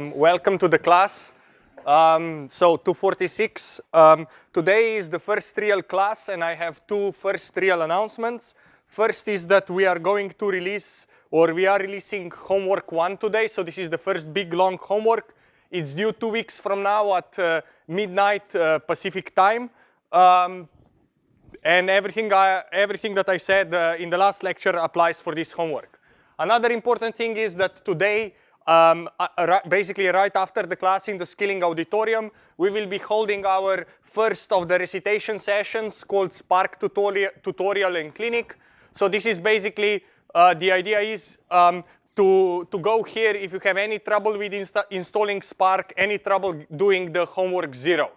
Welcome to the class. Um, so 246. Um, today is the first real class and I have two first real announcements. First is that we are going to release or we are releasing homework one today. So this is the first big long homework. It's due two weeks from now at uh, midnight uh, Pacific time. Um, and everything, I, everything that I said uh, in the last lecture applies for this homework. Another important thing is that today um, uh, basically right after the class in the Skilling Auditorium, we will be holding our first of the recitation sessions called Spark Tutorial, tutorial and Clinic. So this is basically, uh, the idea is um, to, to go here if you have any trouble with insta installing Spark, any trouble doing the homework zero.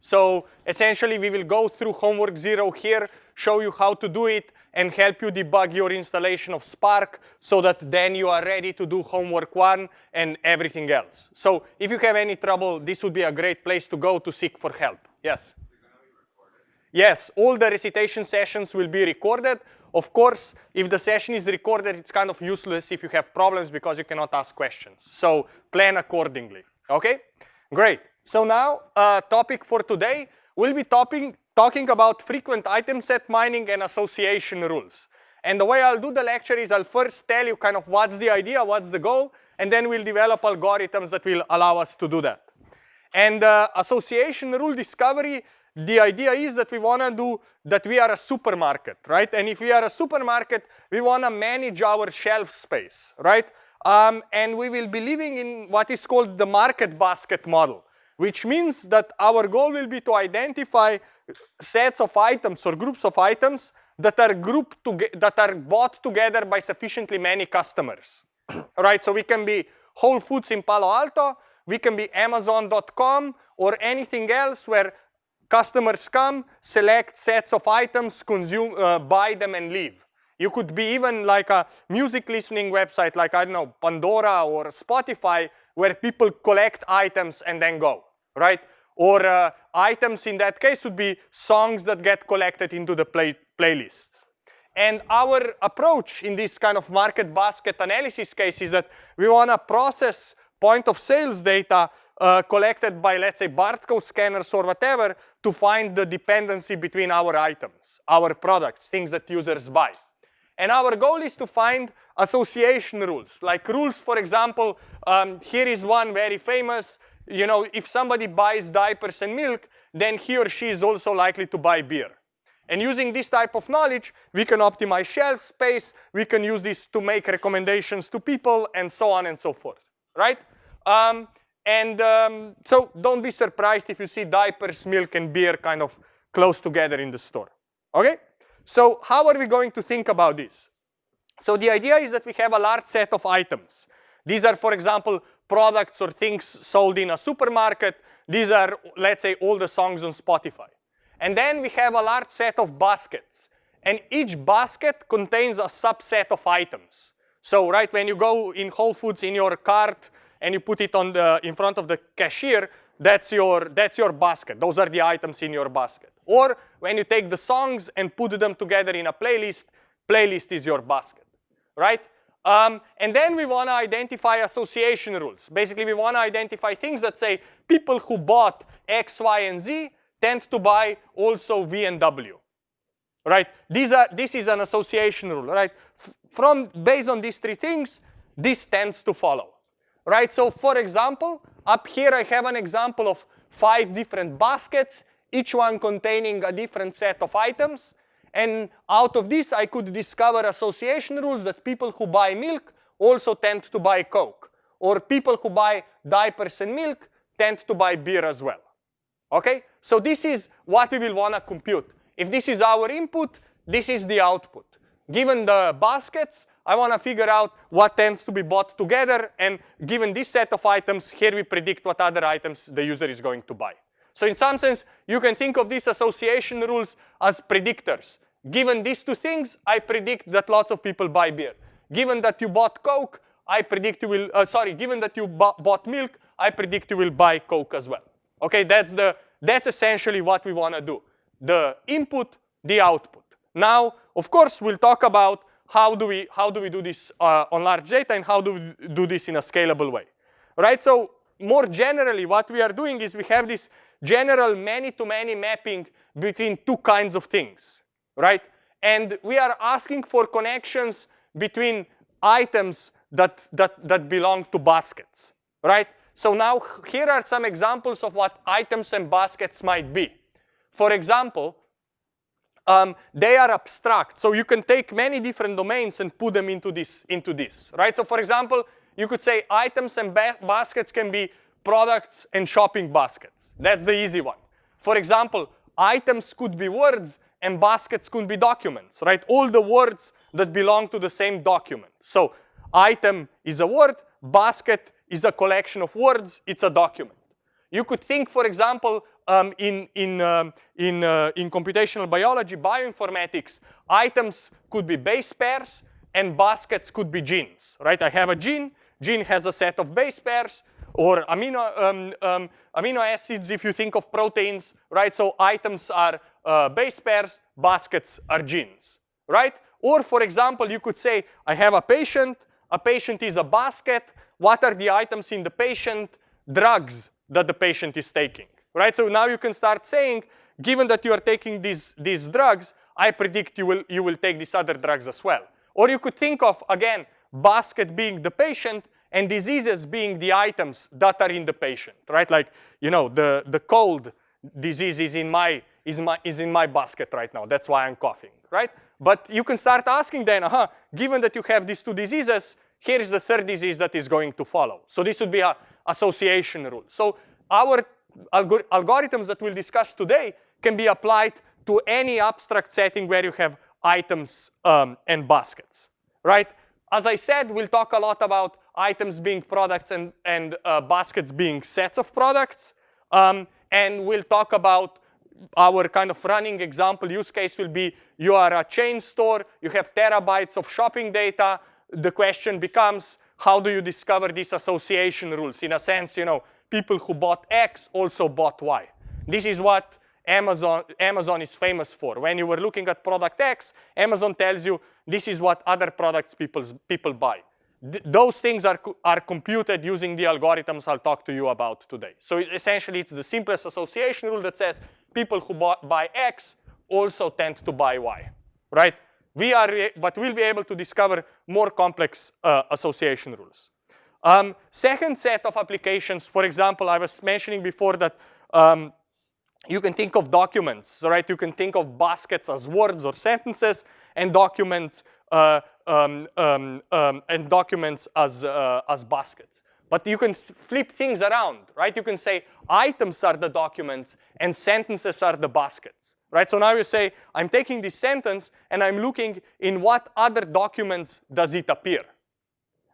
So essentially we will go through homework zero here, show you how to do it, and help you debug your installation of Spark so that then you are ready to do homework one and everything else. So if you have any trouble, this would be a great place to go to seek for help. Yes? Yes, all the recitation sessions will be recorded. Of course, if the session is recorded, it's kind of useless if you have problems because you cannot ask questions. So plan accordingly, okay? Great. So now, uh, topic for today, we'll be talking, talking about frequent item set mining and association rules. And the way I'll do the lecture is I'll first tell you kind of what's the idea, what's the goal, and then we'll develop algorithms that will allow us to do that. And uh, association rule discovery, the idea is that we want to do that we are a supermarket, right? And if we are a supermarket, we want to manage our shelf space, right? Um, and we will be living in what is called the market basket model which means that our goal will be to identify sets of items or groups of items that are grouped that are bought together by sufficiently many customers. right? So we can be Whole Foods in Palo Alto, we can be Amazon.com or anything else where customers come, select sets of items, consume, uh, buy them and leave. You could be even like a music listening website like, I don't know, Pandora or Spotify where people collect items and then go, right? Or uh, items in that case would be songs that get collected into the play playlists. And our approach in this kind of market basket analysis case is that we want to process point of sales data uh, collected by, let's say, barcode scanners or whatever to find the dependency between our items, our products, things that users buy. And our goal is to find association rules, like rules, for example, um, here is one very famous, you know, if somebody buys diapers and milk, then he or she is also likely to buy beer. And using this type of knowledge, we can optimize shelf space, we can use this to make recommendations to people, and so on and so forth, right? Um, and um, so don't be surprised if you see diapers, milk, and beer kind of close together in the store, okay? So how are we going to think about this? So the idea is that we have a large set of items. These are, for example, products or things sold in a supermarket. These are, let's say, all the songs on Spotify. And then we have a large set of baskets. And each basket contains a subset of items. So right when you go in Whole Foods in your cart and you put it on the, in front of the cashier, that's your, that's your basket. Those are the items in your basket. Or when you take the songs and put them together in a playlist, playlist is your basket, right? Um, and then we want to identify association rules. Basically, we want to identify things that say people who bought X, Y, and Z tend to buy also V and W, right? These are, this is an association rule, right? From based on these three things, this tends to follow, right? So for example, up here I have an example of five different baskets each one containing a different set of items. And out of this, I could discover association rules that people who buy milk also tend to buy Coke. Or people who buy diapers and milk tend to buy beer as well. Okay? So this is what we will want to compute. If this is our input, this is the output. Given the baskets, I want to figure out what tends to be bought together. And given this set of items, here we predict what other items the user is going to buy. So in some sense, you can think of these association rules as predictors. Given these two things, I predict that lots of people buy beer. Given that you bought Coke, I predict you will, uh, sorry, given that you bought milk, I predict you will buy Coke as well. Okay, that's, the, that's essentially what we want to do. The input, the output. Now, of course, we'll talk about how do we, how do, we do this uh, on large data and how do we do this in a scalable way. Right, so more generally, what we are doing is we have this general many-to-many -many mapping between two kinds of things, right? And we are asking for connections between items that, that, that belong to baskets, right? So now here are some examples of what items and baskets might be. For example, um, they are abstract. So you can take many different domains and put them into this, into this, right? So for example, you could say items and ba baskets can be products and shopping baskets. That's the easy one. For example, items could be words and baskets could be documents, right? All the words that belong to the same document. So item is a word, basket is a collection of words, it's a document. You could think, for example, um, in, in, um, in, uh, in computational biology, bioinformatics, items could be base pairs and baskets could be genes, right? I have a gene, gene has a set of base pairs or amino, um, um, amino acids if you think of proteins, right? So items are uh, base pairs, baskets are genes, right? Or for example, you could say, I have a patient, a patient is a basket, what are the items in the patient? Drugs that the patient is taking, right? So now you can start saying, given that you are taking these, these drugs, I predict you will, you will take these other drugs as well. Or you could think of, again, basket being the patient and diseases being the items that are in the patient, right? Like, you know, the, the cold disease is in, my, is, my, is in my basket right now. That's why I'm coughing, right? But you can start asking then, uh -huh, given that you have these two diseases, here is the third disease that is going to follow. So this would be a association rule. So our algor algorithms that we'll discuss today can be applied to any abstract setting where you have items um, and baskets, right? As I said, we'll talk a lot about items being products and, and uh, baskets being sets of products. Um, and we'll talk about our kind of running example use case will be you are a chain store, you have terabytes of shopping data, the question becomes, how do you discover these association rules? In a sense, you know, people who bought X also bought Y. This is what Amazon, Amazon is famous for. When you were looking at product X, Amazon tells you this is what other products people, people buy. Th those things are, are computed using the algorithms I'll talk to you about today. So essentially, it's the simplest association rule that says people who buy X also tend to buy Y, right? we are, but we'll be able to discover more complex uh, association rules. Um, second set of applications, for example, I was mentioning before that um, you can think of documents, right? You can think of baskets as words or sentences and documents uh, um, um, um and documents as, uh, as baskets. But you can flip things around, right? You can say items are the documents and sentences are the baskets right? So now you say, I'm taking this sentence and I'm looking in what other documents does it appear,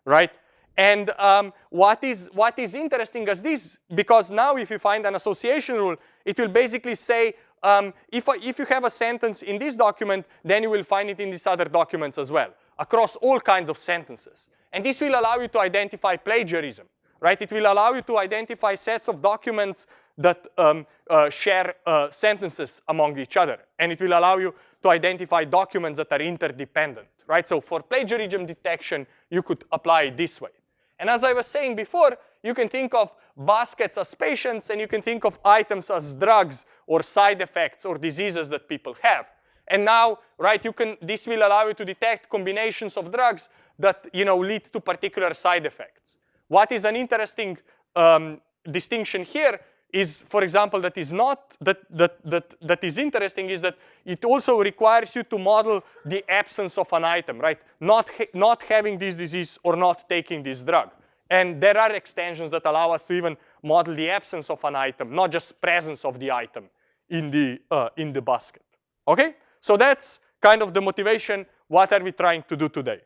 right? And um, what, is, what is interesting is this, because now if you find an association rule, it will basically say, um, if, if you have a sentence in this document, then you will find it in these other documents as well, across all kinds of sentences. And this will allow you to identify plagiarism, right? It will allow you to identify sets of documents that um, uh, share uh, sentences among each other. And it will allow you to identify documents that are interdependent, right? So for plagiarism detection, you could apply it this way. And as I was saying before, you can think of baskets as patients and you can think of items as drugs or side effects or diseases that people have. And now, right, you can, this will allow you to detect combinations of drugs that, you know, lead to particular side effects. What is an interesting um, distinction here is, for example, that is not, that, that, that, that is interesting is that it also requires you to model the absence of an item, right? Not, ha not having this disease or not taking this drug. And there are extensions that allow us to even model the absence of an item, not just presence of the item in the, uh, in the basket, okay? So that's kind of the motivation, what are we trying to do today?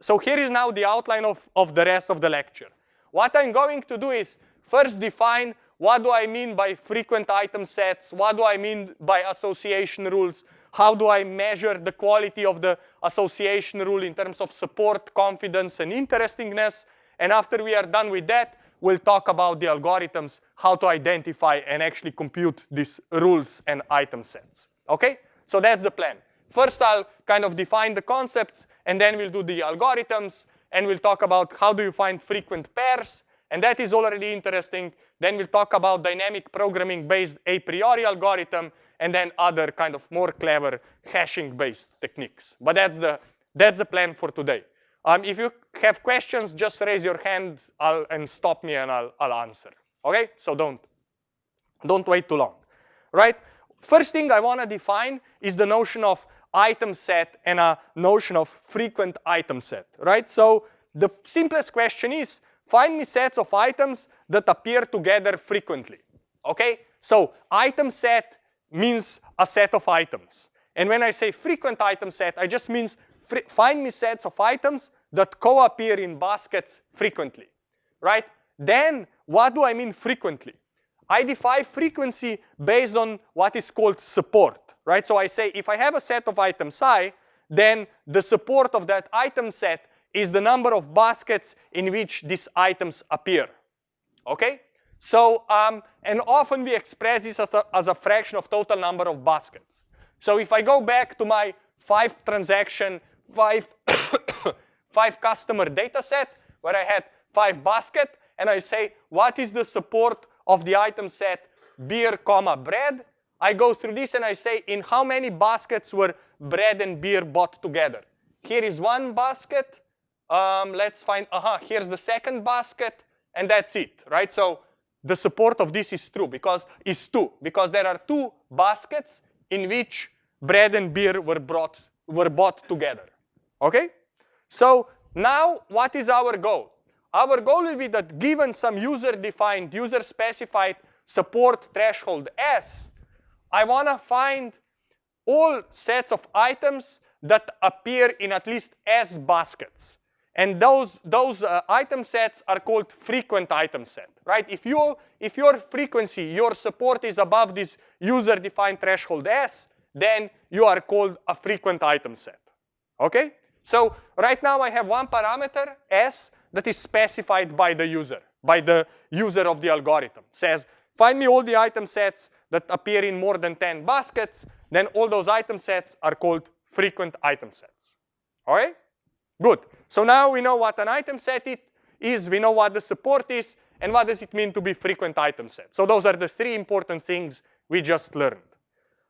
So here is now the outline of, of the rest of the lecture. What I'm going to do is first define what do I mean by frequent item sets? What do I mean by association rules? How do I measure the quality of the association rule in terms of support, confidence, and interestingness? And after we are done with that, we'll talk about the algorithms, how to identify and actually compute these rules and item sets. Okay? So that's the plan. First, I'll kind of define the concepts, and then we'll do the algorithms, and we'll talk about how do you find frequent pairs, and that is already interesting. Then we'll talk about dynamic programming based a priori algorithm, and then other kind of more clever hashing based techniques. But that's the, that's the plan for today. Um, if you have questions, just raise your hand I'll, and stop me and I'll, I'll answer. Okay, so don't, don't wait too long, right? First thing I want to define is the notion of item set and a notion of frequent item set, right? So the simplest question is, find me sets of items that appear together frequently, okay? So item set means a set of items. And when I say frequent item set, I just means find me sets of items that co-appear in baskets frequently, right? Then what do I mean frequently? I define frequency based on what is called support, right? So I say if I have a set of items i, then the support of that item set is the number of baskets in which these items appear, okay? So, um, and often we express this as a, as a fraction of total number of baskets. So if I go back to my five transaction, five, five customer data set where I had five basket, and I say, what is the support of the item set beer, comma, bread? I go through this and I say, in how many baskets were bread and beer bought together? Here is one basket. Um, let's find, aha, uh -huh, here's the second basket, and that's it, right? So the support of this is true because is two because there are two baskets in which bread and beer were brought were bought together. Okay? So now what is our goal? Our goal will be that given some user-defined, user-specified support threshold S, I want to find all sets of items that appear in at least S baskets. And those, those uh, item sets are called frequent item set, right? If, you, if your frequency, your support is above this user-defined threshold S, then you are called a frequent item set, okay? So right now I have one parameter, S, that is specified by the user, by the user of the algorithm. Says, find me all the item sets that appear in more than 10 baskets, then all those item sets are called frequent item sets, all right? Good. So now we know what an item set it is, we know what the support is, and what does it mean to be frequent item set. So those are the three important things we just learned.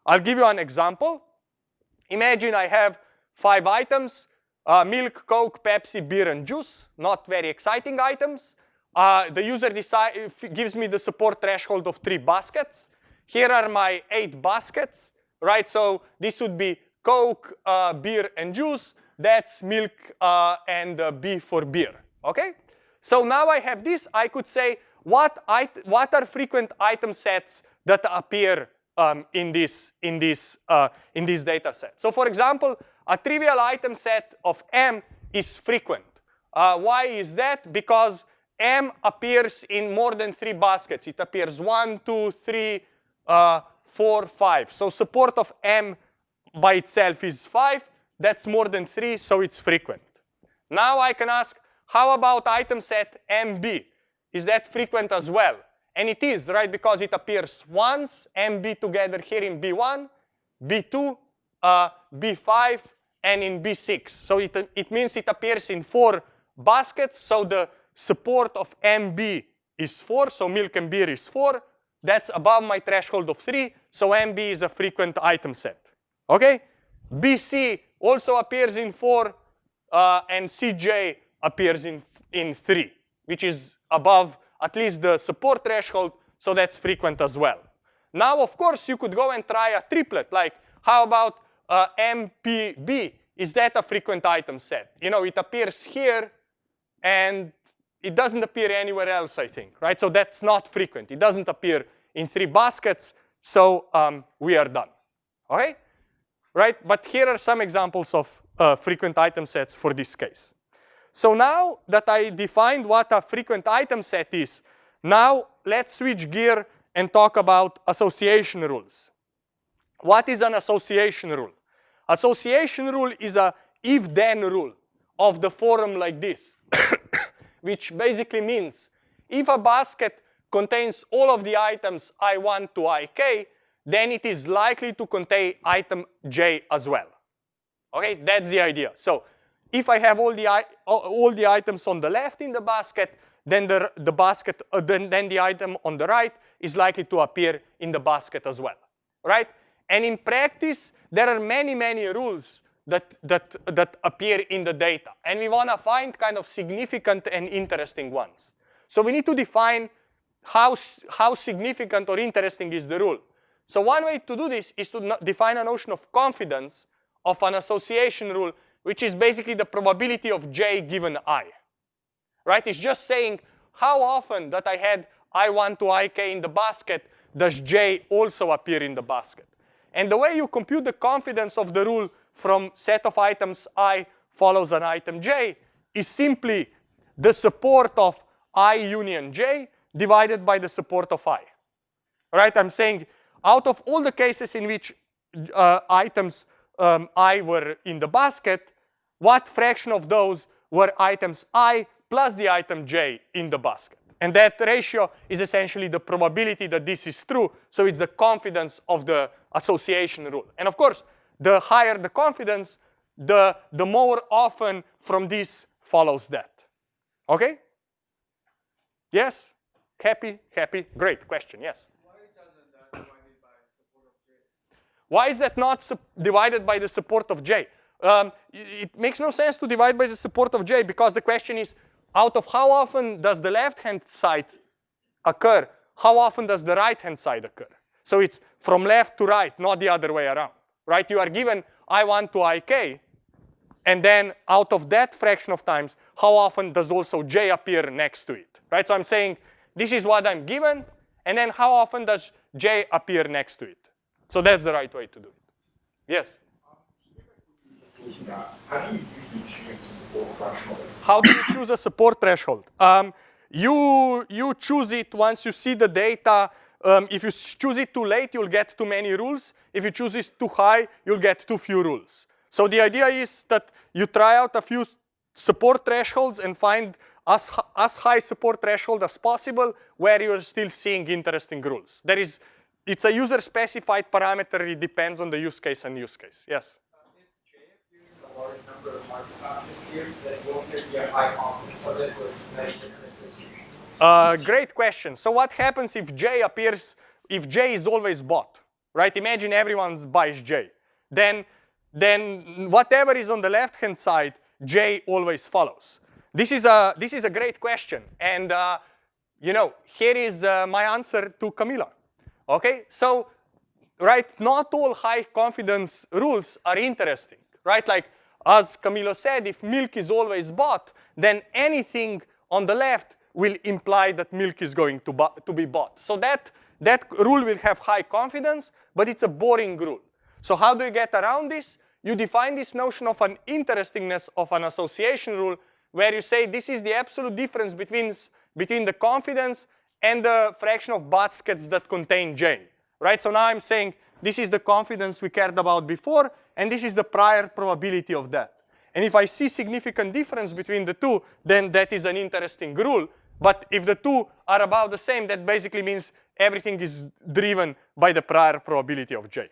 I'll give you an example. Imagine I have five items, uh, milk, Coke, Pepsi, beer, and juice. Not very exciting items. Uh, the user decide, gives me the support threshold of three baskets. Here are my eight baskets, right? So this would be Coke, uh, beer, and juice that's milk uh, and uh, B for beer, okay? So now I have this, I could say what, what are frequent item sets that appear um, in, this, in, this, uh, in this data set. So for example, a trivial item set of M is frequent. Uh, why is that? Because M appears in more than three baskets. It appears one, two, three, uh, four, five. So support of M by itself is five. That's more than three, so it's frequent. Now I can ask, how about item set MB? Is that frequent as well? And it is, right, because it appears once, MB together here in B1, B2, uh, B5, and in B6. So it, it means it appears in four baskets. So the support of MB is 4, so milk and beer is 4. That's above my threshold of 3, so MB is a frequent item set. Okay? BC also appears in 4, uh, and CJ appears in, in 3, which is above at least the support threshold, so that's frequent as well. Now, of course, you could go and try a triplet, like how about uh, MPB? Is that a frequent item set? You know, it appears here, and it doesn't appear anywhere else, I think, right? So that's not frequent. It doesn't appear in three baskets, so um, we are done, okay? right? But here are some examples of uh, frequent item sets for this case. So now that I defined what a frequent item set is, now let's switch gear and talk about association rules. What is an association rule? Association rule is a if-then rule of the form like this, which basically means if a basket contains all of the items I1 to IK, then it is likely to contain item j as well. Okay, that's the idea. So if I have all the, all the items on the left in the basket, then the, the basket, uh, then, then the item on the right is likely to appear in the basket as well, right? And in practice, there are many, many rules that, that, that appear in the data. And we want to find kind of significant and interesting ones. So we need to define how, how significant or interesting is the rule. So one way to do this is to define a notion of confidence of an association rule, which is basically the probability of j given i. Right? It's just saying how often that I had i1 to ik in the basket does j also appear in the basket. And the way you compute the confidence of the rule from set of items i follows an item j is simply the support of i union j divided by the support of i. Right? I'm saying out of all the cases in which uh, items um, i were in the basket, what fraction of those were items i plus the item j in the basket? And that ratio is essentially the probability that this is true. So it's the confidence of the association rule. And of course, the higher the confidence, the, the more often from this follows that. Okay? Yes? Happy? Happy? Great question, yes. Why is that not divided by the support of j? Um, it makes no sense to divide by the support of j because the question is, out of how often does the left-hand side occur, how often does the right-hand side occur? So it's from left to right, not the other way around, right? You are given I1 to IK, and then out of that fraction of times, how often does also J appear next to it, right? So I'm saying this is what I'm given, and then how often does J appear next to it? So that's the right way to do it. Yes? How do you choose a support threshold? Um, you, you choose it once you see the data. Um, if you choose it too late, you'll get too many rules. If you choose it too high, you'll get too few rules. So the idea is that you try out a few support thresholds and find as, as high support threshold as possible where you're still seeing interesting rules. There is, it's a user specified parameter. It depends on the use case and use case. Yes? Uh, great question. So what happens if J appears, if J is always bought, right? Imagine everyone buys J. Then, then whatever is on the left-hand side, J always follows. This is a, this is a great question. And, uh, you know, here is uh, my answer to Camila. Okay, so, right, not all high confidence rules are interesting, right? Like as Camilo said, if milk is always bought, then anything on the left will imply that milk is going to, to be bought. So that, that rule will have high confidence, but it's a boring rule. So how do you get around this? You define this notion of an interestingness of an association rule where you say this is the absolute difference between, between the confidence and the fraction of baskets that contain J. Right? So now I'm saying this is the confidence we cared about before, and this is the prior probability of that. And if I see significant difference between the two, then that is an interesting rule. But if the two are about the same, that basically means everything is driven by the prior probability of J.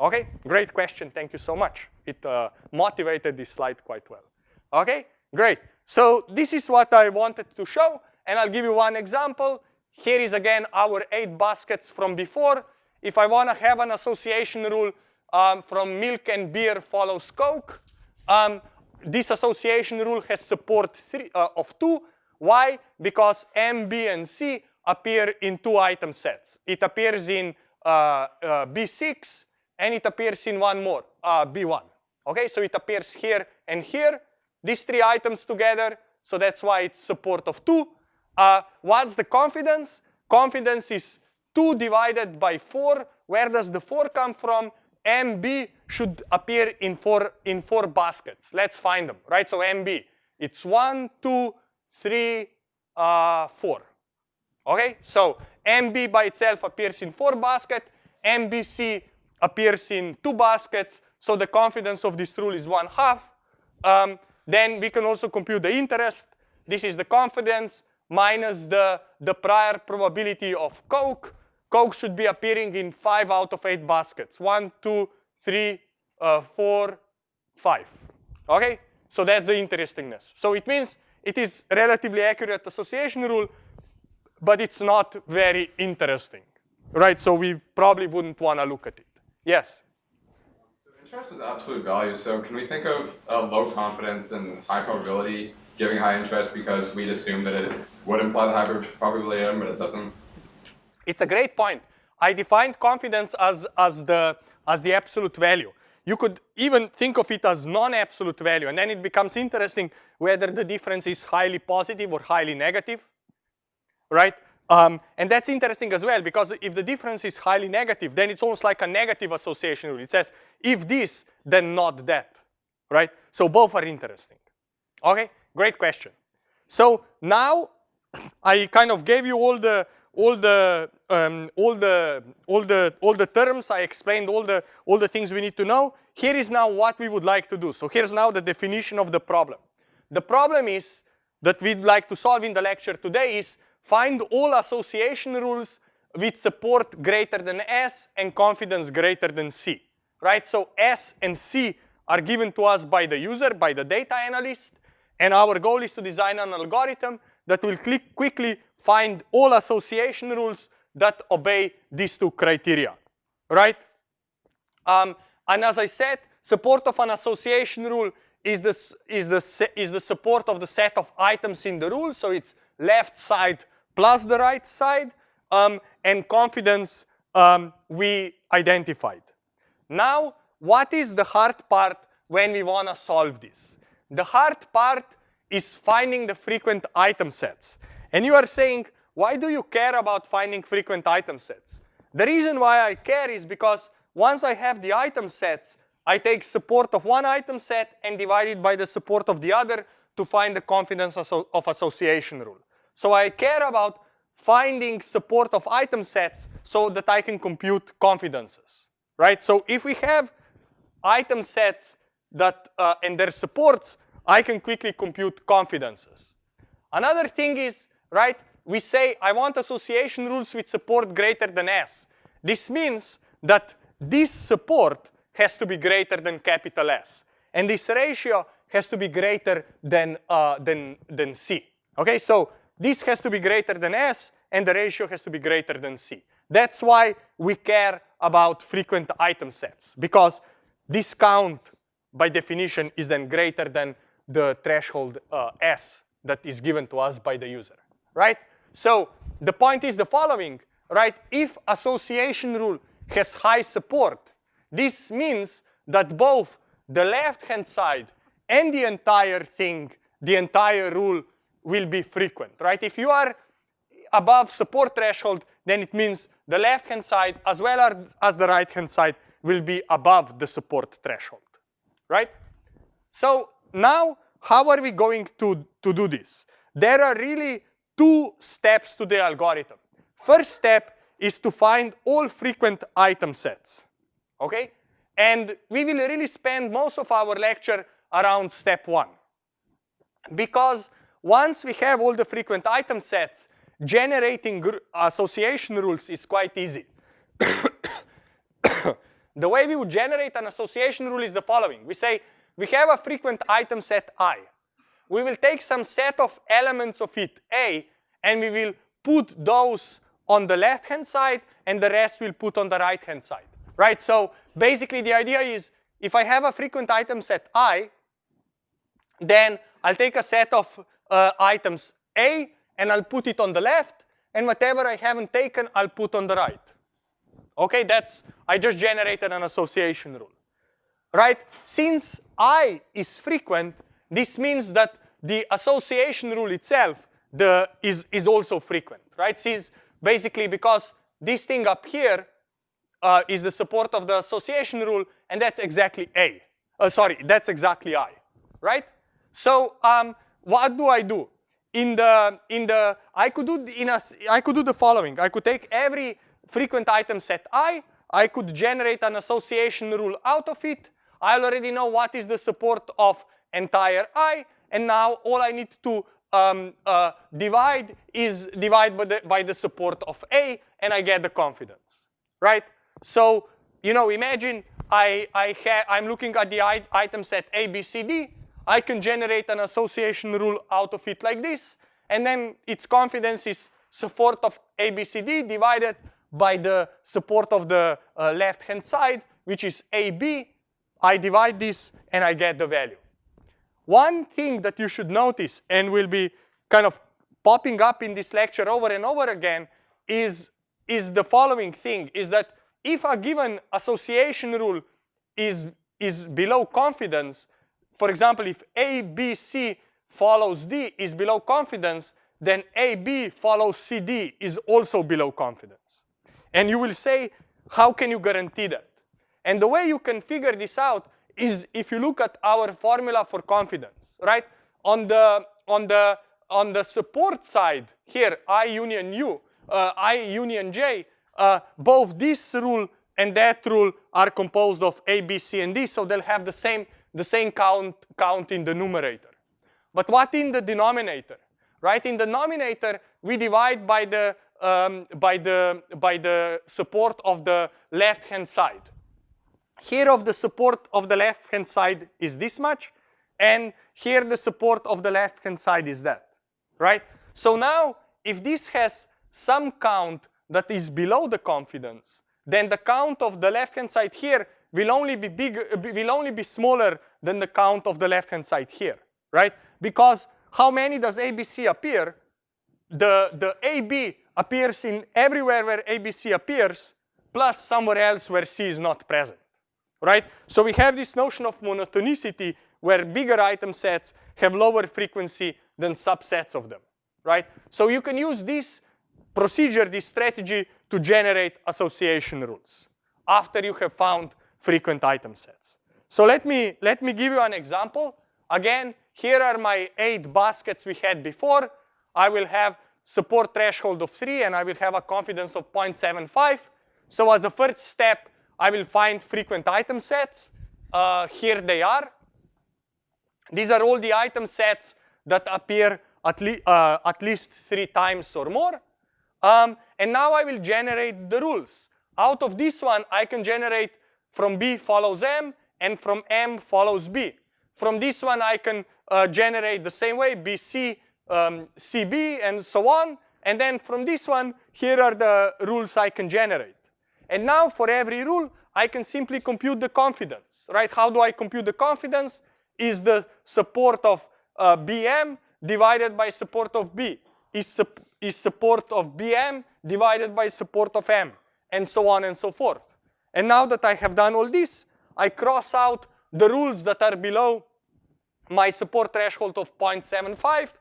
Okay, great question. Thank you so much. It uh, motivated this slide quite well. Okay, great. So this is what I wanted to show. And I'll give you one example. Here is again our eight baskets from before. If I want to have an association rule um, from milk and beer follows Coke. Um, this association rule has support three, uh, of two. Why? Because M, B, and C appear in two item sets. It appears in uh, uh, B6, and it appears in one more, uh, B1. Okay, so it appears here and here. These three items together, so that's why it's support of two. Uh, what's the confidence? Confidence is 2 divided by 4. Where does the 4 come from? MB should appear in four, in four baskets. Let's find them, right? So MB, it's one, two, three, uh, four. Okay, so MB by itself appears in four baskets. MBC appears in two baskets. So the confidence of this rule is one half. Um, then we can also compute the interest. This is the confidence minus the, the prior probability of Coke. Coke should be appearing in five out of eight baskets. One, two, three, uh, four, five. Okay? So that's the interestingness. So it means it is relatively accurate association rule, but it's not very interesting, right? So we probably wouldn't want to look at it. Yes? So interest is absolute value. So can we think of uh, low confidence and high probability giving high interest because we'd assume that it would imply the high probability but it doesn't? It's a great point. I defined confidence as, as, the, as the absolute value. You could even think of it as non-absolute value, and then it becomes interesting whether the difference is highly positive or highly negative, right? Um, and that's interesting as well, because if the difference is highly negative, then it's almost like a negative association rule. It says, if this, then not that, right? So both are interesting. Okay, great question. So now I kind of gave you all the all the um, all the all the all the terms. I explained all the all the things we need to know. Here is now what we would like to do. So here's now the definition of the problem. The problem is that we'd like to solve in the lecture today is find all association rules with support greater than S and confidence greater than C. Right? So S and C are given to us by the user, by the data analyst, and our goal is to design an algorithm that will click quickly find all association rules that obey these two criteria, right? Um, and as I said, support of an association rule is the, is, the, is the support of the set of items in the rule. So it's left side plus the right side. Um, and confidence um, we identified. Now, what is the hard part when we want to solve this? The hard part is finding the frequent item sets. And you are saying, why do you care about finding frequent item sets? The reason why I care is because once I have the item sets, I take support of one item set and divide it by the support of the other to find the confidence of association rule. So I care about finding support of item sets so that I can compute confidences, right? So if we have item sets that uh, and their supports, I can quickly compute confidences. Another thing is right? We say, I want association rules with support greater than S. This means that this support has to be greater than capital S. And this ratio has to be greater than, uh, than, than C. Okay, so this has to be greater than S, and the ratio has to be greater than C. That's why we care about frequent item sets, because this count, by definition, is then greater than the threshold uh, S that is given to us by the user right? So the point is the following, right? If association rule has high support, this means that both the left-hand side and the entire thing, the entire rule will be frequent, right? If you are above support threshold, then it means the left-hand side as well as the right-hand side will be above the support threshold, right? So now, how are we going to, to do this? There are really two steps to the algorithm. First step is to find all frequent item sets, okay? And we will really spend most of our lecture around step one. Because once we have all the frequent item sets, generating association rules is quite easy. the way we would generate an association rule is the following. We say we have a frequent item set i we will take some set of elements of it, A, and we will put those on the left-hand side, and the rest we'll put on the right-hand side, right? So basically the idea is if I have a frequent item set I, then I'll take a set of uh, items A, and I'll put it on the left, and whatever I haven't taken, I'll put on the right. Okay, that's, I just generated an association rule, right? Since I is frequent, this means that the association rule itself the, is, is also frequent, right? Since basically because this thing up here uh, is the support of the association rule, and that's exactly A. Uh, sorry, that's exactly I, right? So um, what do I do? In the in the I could do in a I could do the following. I could take every frequent item set I. I could generate an association rule out of it. I already know what is the support of entire I, and now all I need to um, uh, divide is divide by the, by the support of A, and I get the confidence, right? So, you know, imagine I, I have I'm looking at the item set A, B, C, D. I can generate an association rule out of it like this. And then its confidence is support of ABCD divided by the support of the uh, left-hand side, which is AB. I divide this and I get the value. One thing that you should notice and will be kind of popping up in this lecture over and over again is, is the following thing, is that if a given association rule is, is below confidence, for example, if ABC follows D is below confidence, then AB follows CD is also below confidence. And you will say, how can you guarantee that? And the way you can figure this out is if you look at our formula for confidence, right? On the, on the, on the support side here, I union U, uh, I union J, uh, both this rule and that rule are composed of A, B, C, and D, so they'll have the same, the same count, count in the numerator. But what in the denominator? Right, in the denominator, we divide by the, um, by the, by the support of the left-hand side. Here of the support of the left-hand side is this much, and here the support of the left-hand side is that, right? So now, if this has some count that is below the confidence, then the count of the left-hand side here will only be bigger, will only be smaller than the count of the left-hand side here, right? Because how many does ABC appear? The, the AB appears in everywhere where ABC appears, plus somewhere else where C is not present, right? So we have this notion of monotonicity where bigger item sets have lower frequency than subsets of them, right? So you can use this procedure, this strategy to generate association rules after you have found frequent item sets. So let me, let me give you an example. Again, here are my eight baskets we had before. I will have support threshold of 3 and I will have a confidence of 0.75. So as a first step, I will find frequent item sets. Uh, here they are. These are all the item sets that appear at, le uh, at least three times or more. Um, and now I will generate the rules. Out of this one, I can generate from B follows M and from M follows B. From this one, I can uh, generate the same way, BC, um, CB, and so on. And then from this one, here are the rules I can generate. And now for every rule, I can simply compute the confidence, right? How do I compute the confidence? Is the support of uh, BM divided by support of B. Is, su is support of BM divided by support of M, and so on and so forth. And now that I have done all this, I cross out the rules that are below my support threshold of 0.75,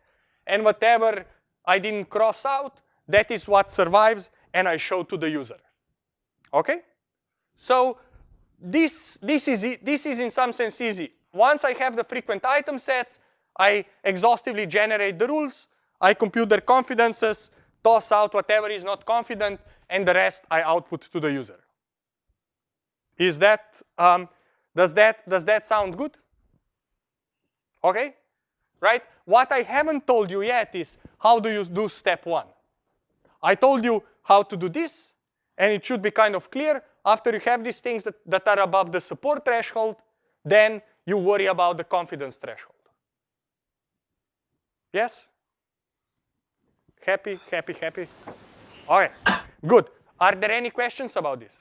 and whatever I didn't cross out, that is what survives, and I show to the user. Okay? So this, this, is, this is in some sense easy. Once I have the frequent item sets, I exhaustively generate the rules, I compute their confidences, toss out whatever is not confident, and the rest I output to the user. Is that, um, does that, does that sound good? Okay, right? What I haven't told you yet is how do you do step one? I told you how to do this, and it should be kind of clear. After you have these things that, that are above the support threshold, then you worry about the confidence threshold. Yes? Happy, happy, happy? All right, good. Are there any questions about this?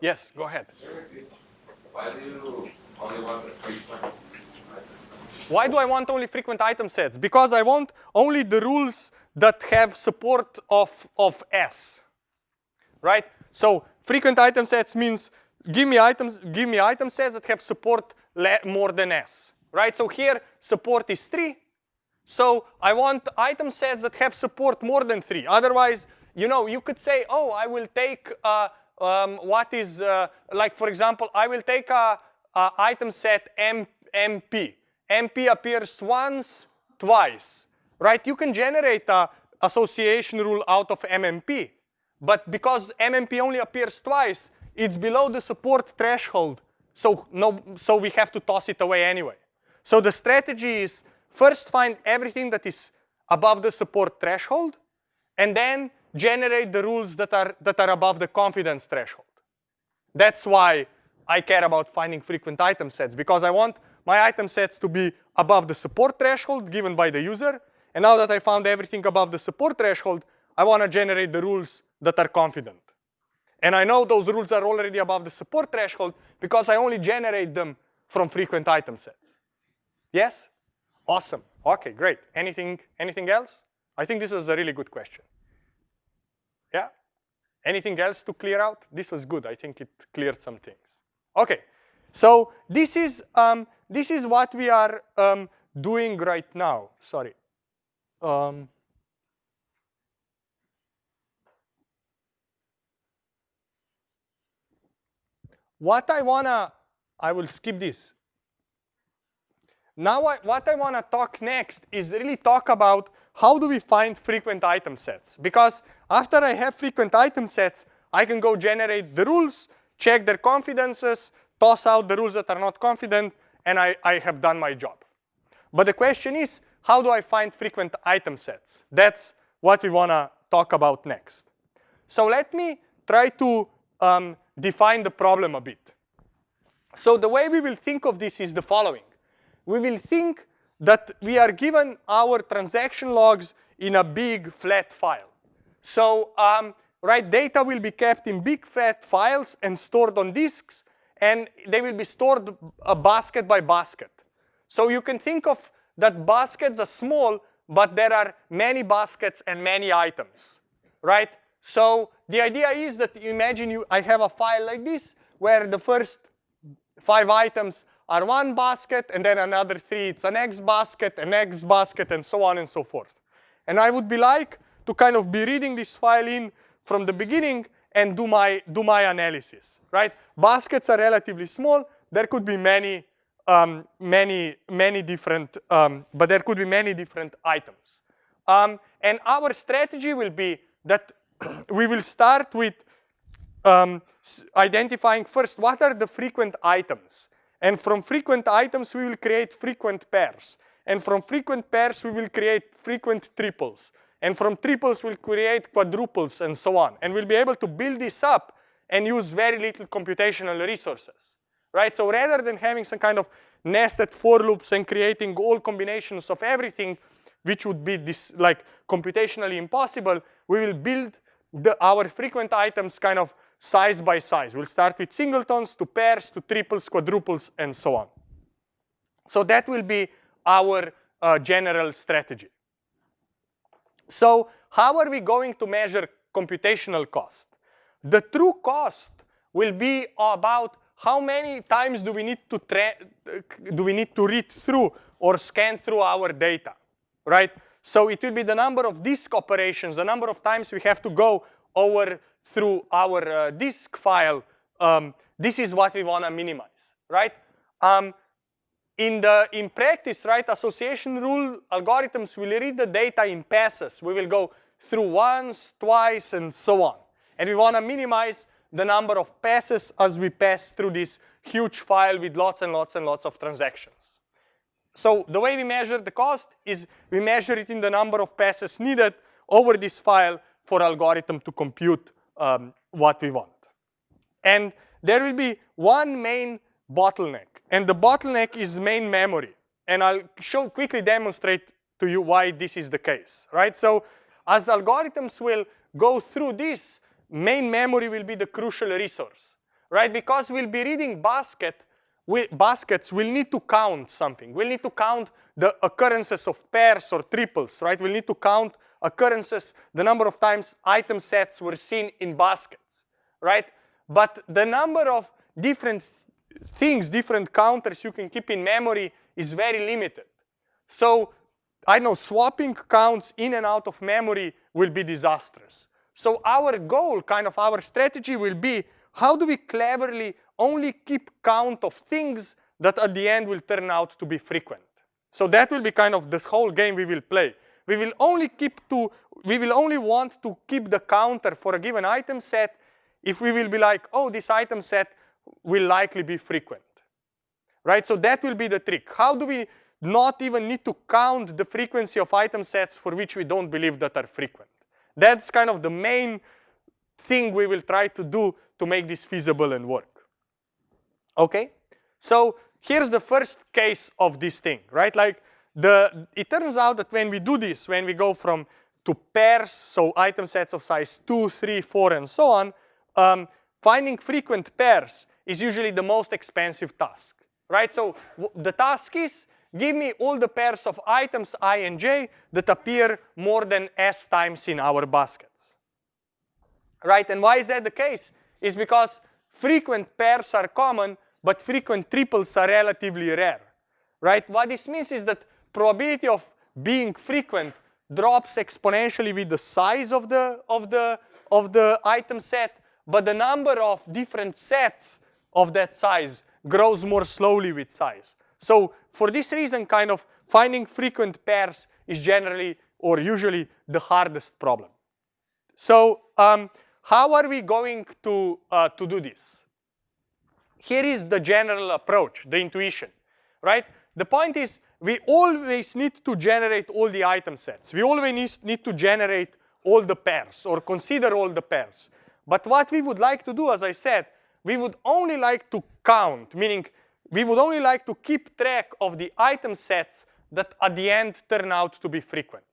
yes, go ahead. Why do you only want frequent? Why do I want only frequent item sets? Because I want only the rules that have support of, of S, right? So frequent item sets means give me items, give me item sets that have support more than S, right? So here support is three. So I want item sets that have support more than three. Otherwise, you know, you could say, oh, I will take uh, um, what is, uh, like for example, I will take a, a item set M, MP. MP appears once, twice, right? You can generate a association rule out of MMP. But because MMP only appears twice, it's below the support threshold. So, no, so we have to toss it away anyway. So the strategy is first find everything that is above the support threshold, and then generate the rules that are, that are above the confidence threshold. That's why I care about finding frequent item sets because I want my item sets to be above the support threshold given by the user. And now that I found everything above the support threshold, I want to generate the rules that are confident. And I know those rules are already above the support threshold because I only generate them from frequent item sets. Yes? Awesome. Okay, great. Anything, anything else? I think this was a really good question. Yeah? Anything else to clear out? This was good. I think it cleared some things. Okay, so this is, um, this is what we are um, doing right now. Sorry. Um, what I wanna, I will skip this. Now I, what I wanna talk next is really talk about how do we find frequent item sets? Because after I have frequent item sets, I can go generate the rules, check their confidences, toss out the rules that are not confident, and I, I have done my job. But the question is, how do I find frequent item sets? That's what we wanna talk about next. So let me try to um, define the problem a bit. So the way we will think of this is the following. We will think that we are given our transaction logs in a big flat file. So um, right, data will be kept in big flat files and stored on disks, and they will be stored a basket by basket. So you can think of that baskets are small, but there are many baskets and many items, right? So the idea is that imagine you, I have a file like this where the first five items are one basket and then another three, it's an X basket, an X basket, and so on and so forth. And I would be like to kind of be reading this file in from the beginning and do my, do my analysis, right? Baskets are relatively small. There could be many, um, many, many different, um, but there could be many different items. Um, and our strategy will be that we will start with um, identifying first what are the frequent items. And from frequent items, we will create frequent pairs. And from frequent pairs, we will create frequent triples. And from triples, we'll create quadruples and so on. And we'll be able to build this up and use very little computational resources. Right? So rather than having some kind of nested for loops and creating all combinations of everything, which would be this like computationally impossible, we will build the, our frequent items kind of size by size. We'll start with singletons to pairs to triples, quadruples, and so on. So that will be our uh, general strategy. So how are we going to measure computational cost? The true cost will be about how many times do we need to do we need to read through or scan through our data, right? So it will be the number of disk operations, the number of times we have to go over through our uh, disk file, um, this is what we want to minimize, right? Um, in the in practice, right, association rule algorithms will read the data in passes. We will go through once, twice, and so on. And we want to minimize the number of passes as we pass through this huge file with lots and lots and lots of transactions. So the way we measure the cost is we measure it in the number of passes needed over this file for algorithm to compute um, what we want. And there will be one main bottleneck, and the bottleneck is main memory. And I'll show quickly demonstrate to you why this is the case, right? So as algorithms will go through this, main memory will be the crucial resource, right? Because we'll be reading basket, we, baskets, we'll need to count something. We'll need to count the occurrences of pairs or triples, right? We'll need to count occurrences, the number of times item sets were seen in baskets, right? But the number of different things, different counters you can keep in memory is very limited. So I know swapping counts in and out of memory will be disastrous. So our goal, kind of our strategy will be how do we cleverly only keep count of things that at the end will turn out to be frequent. So that will be kind of this whole game we will play. We will only keep to, we will only want to keep the counter for a given item set if we will be like, oh, this item set will likely be frequent, right? So that will be the trick. How do we not even need to count the frequency of item sets for which we don't believe that are frequent? That's kind of the main thing we will try to do to make this feasible and work. Okay? So here's the first case of this thing, right? Like the, it turns out that when we do this, when we go from to pairs, so item sets of size 2, 3, 4, and so on, um, finding frequent pairs is usually the most expensive task, right? So the task is give me all the pairs of items i and j that appear more than s times in our baskets, right? And why is that the case? Is because frequent pairs are common, but frequent triples are relatively rare, right? What this means is that probability of being frequent drops exponentially with the size of the, of the, of the item set, but the number of different sets of that size grows more slowly with size. So for this reason, kind of finding frequent pairs is generally or usually the hardest problem. So um, how are we going to, uh, to do this? Here is the general approach, the intuition, right? The point is we always need to generate all the item sets. We always need to generate all the pairs or consider all the pairs. But what we would like to do, as I said, we would only like to count, meaning we would only like to keep track of the item sets that at the end turn out to be frequent.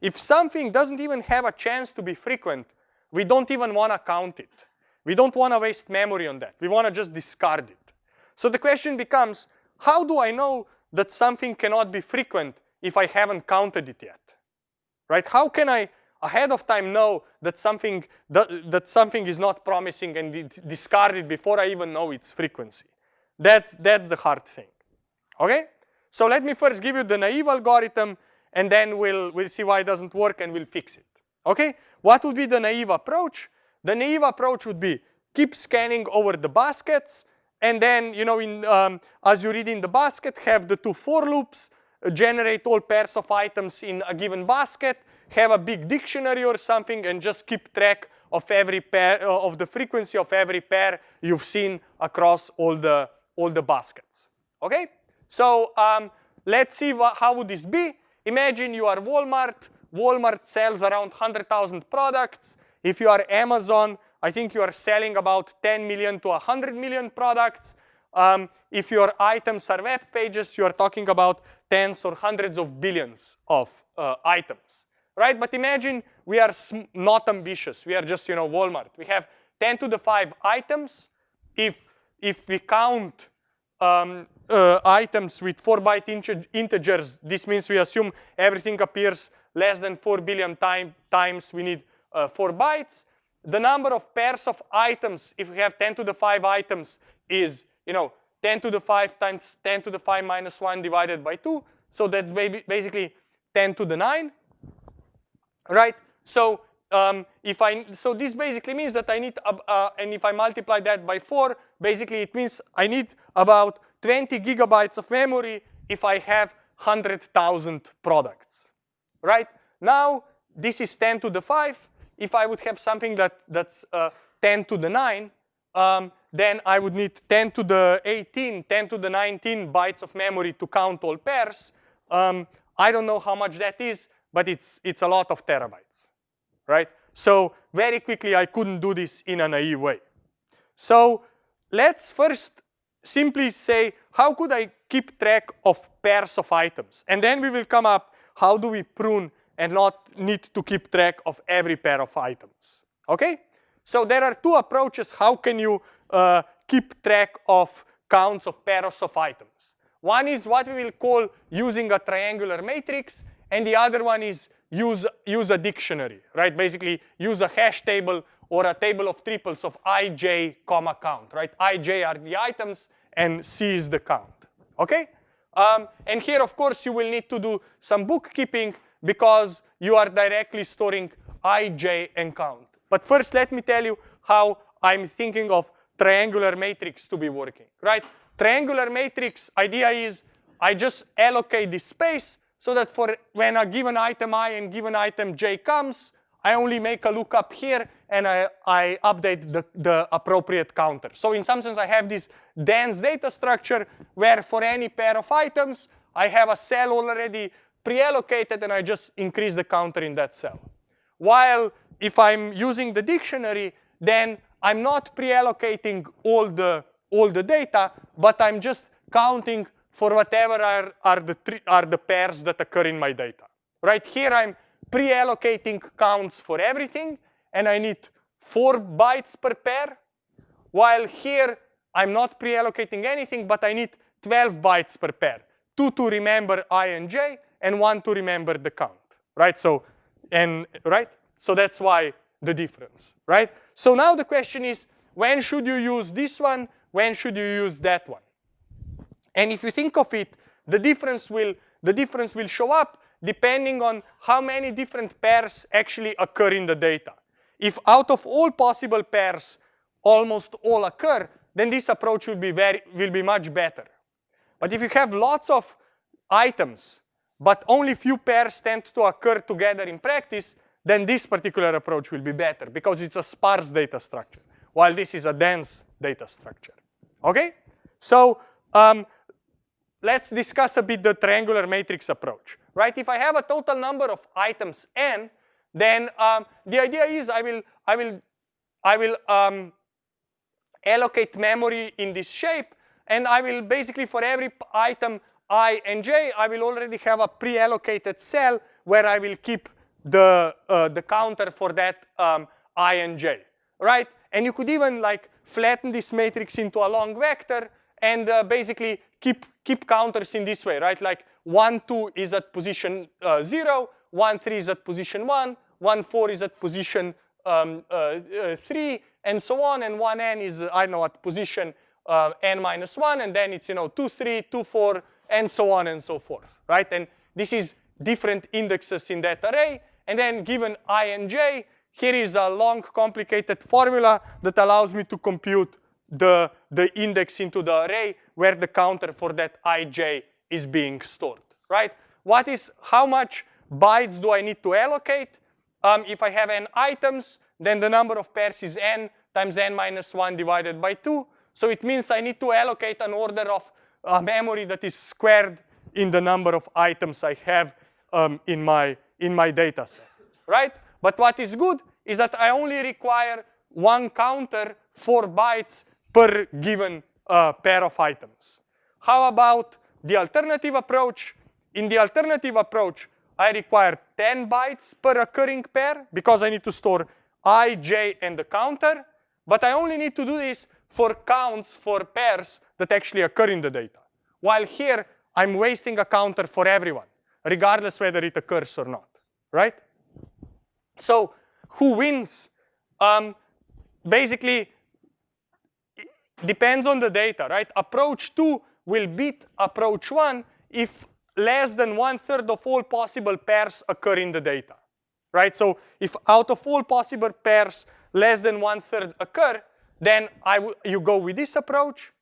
If something doesn't even have a chance to be frequent, we don't even want to count it. We don't want to waste memory on that. We want to just discard it. So the question becomes, how do I know that something cannot be frequent if I haven't counted it yet? Right? How can I ahead of time know that something that, that something is not promising and discard it before I even know its frequency? That's that's the hard thing. Okay? So let me first give you the naive algorithm and then we'll we'll see why it doesn't work and we'll fix it. Okay? What would be the naive approach? The naive approach would be keep scanning over the baskets and then, you know, in, um, as you read in the basket, have the two for loops, generate all pairs of items in a given basket, have a big dictionary or something, and just keep track of every pair, uh, of the frequency of every pair you've seen across all the, all the baskets. Okay? So um, let's see how would this be. Imagine you are Walmart. Walmart sells around 100,000 products. If you are Amazon, I think you are selling about 10 million to 100 million products. Um, if your items are web pages, you are talking about tens or hundreds of billions of uh, items, right? But imagine we are not ambitious. We are just, you know, Walmart. We have 10 to the 5 items. If, if we count um, uh, items with 4 byte integers, this means we assume everything appears less than 4 billion time, times we need uh, 4 bytes the number of pairs of items, if we have 10 to the 5 items, is you know 10 to the 5 times 10 to the 5 minus 1 divided by 2. So that's basically 10 to the 9, right? So um, if I so this basically means that I need uh, uh, and if I multiply that by 4, basically it means I need about 20 gigabytes of memory if I have 100,000 products, right? Now this is 10 to the 5 if I would have something that, that's uh, 10 to the 9, um, then I would need 10 to the 18, 10 to the 19 bytes of memory to count all pairs. Um, I don't know how much that is, but it's, it's a lot of terabytes, right? So very quickly, I couldn't do this in a naive way. So let's first simply say, how could I keep track of pairs of items? And then we will come up, how do we prune and not need to keep track of every pair of items. Okay? So there are two approaches. How can you uh, keep track of counts of pairs of items? One is what we will call using a triangular matrix, and the other one is use, use a dictionary, right? Basically, use a hash table or a table of triples of ij comma count, right? ij are the items, and c is the count, okay? Um, and here, of course, you will need to do some bookkeeping because you are directly storing ij and count. But first, let me tell you how I'm thinking of triangular matrix to be working, right? Triangular matrix idea is I just allocate this space so that for when a given item i and given item j comes, I only make a lookup here and I, I update the, the appropriate counter. So in some sense, I have this dense data structure where for any pair of items, I have a cell already pre-allocated and I just increase the counter in that cell. While if I'm using the dictionary, then I'm not pre-allocating all the, all the data, but I'm just counting for whatever are, are, the, are the pairs that occur in my data. Right here, I'm pre-allocating counts for everything, and I need four bytes per pair, while here, I'm not pre-allocating anything, but I need 12 bytes per pair. Two to remember i and j, and one to remember the count, right? So, and right? So that's why the difference, right? So now the question is, when should you use this one? When should you use that one? And if you think of it, the difference will the difference will show up depending on how many different pairs actually occur in the data. If out of all possible pairs, almost all occur, then this approach will be very will be much better. But if you have lots of items, but only few pairs tend to occur together in practice, then this particular approach will be better because it's a sparse data structure, while this is a dense data structure. Okay? So um, let's discuss a bit the triangular matrix approach. Right? If I have a total number of items n, then um, the idea is I will I will I will um, allocate memory in this shape and I will basically, for every item i and j, I will already have a pre-allocated cell where I will keep the, uh, the counter for that um, i and j, right? And you could even like flatten this matrix into a long vector and uh, basically keep, keep counters in this way, right? Like 1, 2 is at position uh, 0, 1, 3 is at position 1, 1, 4 is at position um, uh, uh, 3, and so on, and 1n is, I know, at position uh, n minus 1, and then it's, you know, 2, 3, 2, 4, and so on and so forth, right? And this is different indexes in that array. And then given i and j, here is a long, complicated formula that allows me to compute the, the index into the array where the counter for that ij is being stored, right? What is, how much bytes do I need to allocate? Um, if I have n items, then the number of pairs is n times n minus 1 divided by 2. So it means I need to allocate an order of uh, memory that is squared in the number of items I have um, in, my, in my data set, right? But what is good is that I only require one counter, four bytes per given uh, pair of items. How about the alternative approach? In the alternative approach, I require 10 bytes per occurring pair because I need to store i, j, and the counter. But I only need to do this for counts for pairs that actually occur in the data. While here, I'm wasting a counter for everyone, regardless whether it occurs or not, right? So who wins? Um, basically, depends on the data, right? Approach two will beat approach one if less than one third of all possible pairs occur in the data, right? So if out of all possible pairs, less than one third occur, then you go with this approach.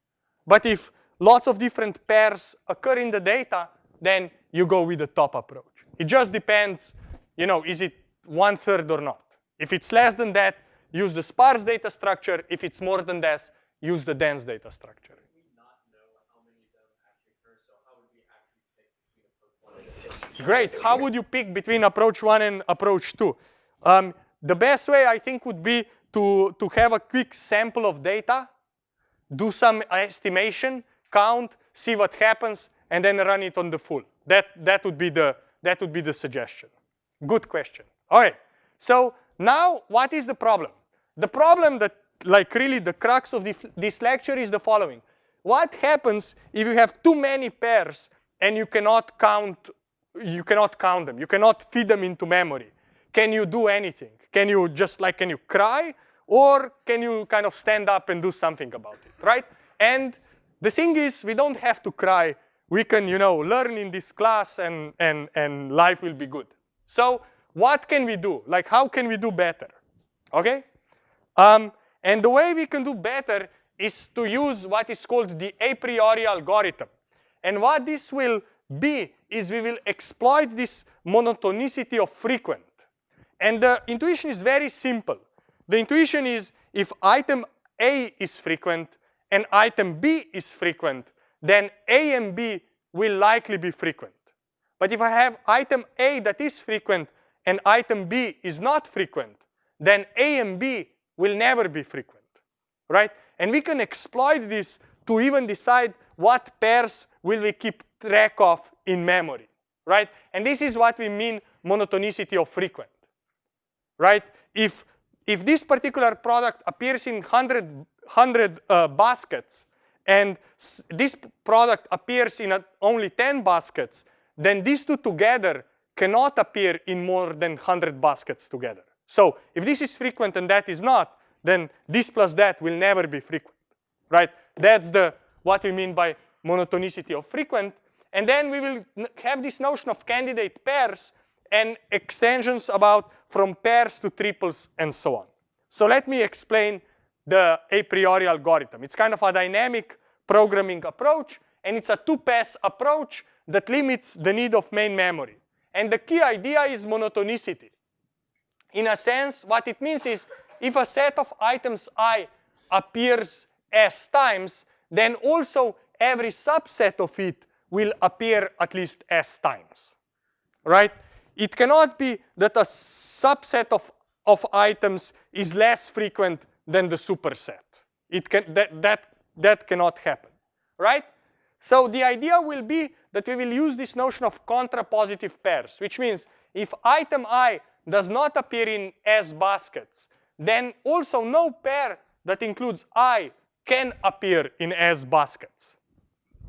But if lots of different pairs occur in the data, then you go with the top approach. It just depends, you know, is it one third or not? If it's less than that, use the sparse data structure. If it's more than that, use the dense data structure. Great. How would you pick between approach one and approach two? Um, the best way, I think, would be to, to have a quick sample of data, do some estimation, count, see what happens, and then run it on the full. That, that, would, be the, that would be the suggestion. Good question. All right. So now what is the problem? The problem that like really the crux of this lecture is the following. What happens if you have too many pairs and you cannot count you cannot count them. You cannot feed them into memory. Can you do anything? Can you just like, can you cry? Or can you kind of stand up and do something about it, right? And the thing is, we don't have to cry. We can, you know, learn in this class and, and, and life will be good. So what can we do? Like, how can we do better? Okay? Um, and the way we can do better is to use what is called the a priori algorithm. And what this will be is we will exploit this monotonicity of frequent. And the intuition is very simple. The intuition is if item A is frequent and item B is frequent, then A and B will likely be frequent. But if I have item A that is frequent and item B is not frequent, then A and B will never be frequent, right? And we can exploit this to even decide what pairs will we keep track of in memory, right? And this is what we mean monotonicity of frequent, right? If, if this particular product appears in 100, 100 uh, baskets and this product appears in only 10 baskets, then these two together cannot appear in more than 100 baskets together. So if this is frequent and that is not, then this plus that will never be frequent, right? That's the what we mean by monotonicity of frequent. And then we will have this notion of candidate pairs and extensions about from pairs to triples and so on. So let me explain the a priori algorithm. It's kind of a dynamic programming approach, and it's a two-pass approach that limits the need of main memory. And the key idea is monotonicity. In a sense, what it means is if a set of items i appears s times, then also every subset of it will appear at least s times, right? It cannot be that a subset of, of items is less frequent than the superset. It can, that, that, that cannot happen, right? So the idea will be that we will use this notion of contrapositive pairs, which means if item i does not appear in S baskets, then also no pair that includes I can appear in S baskets.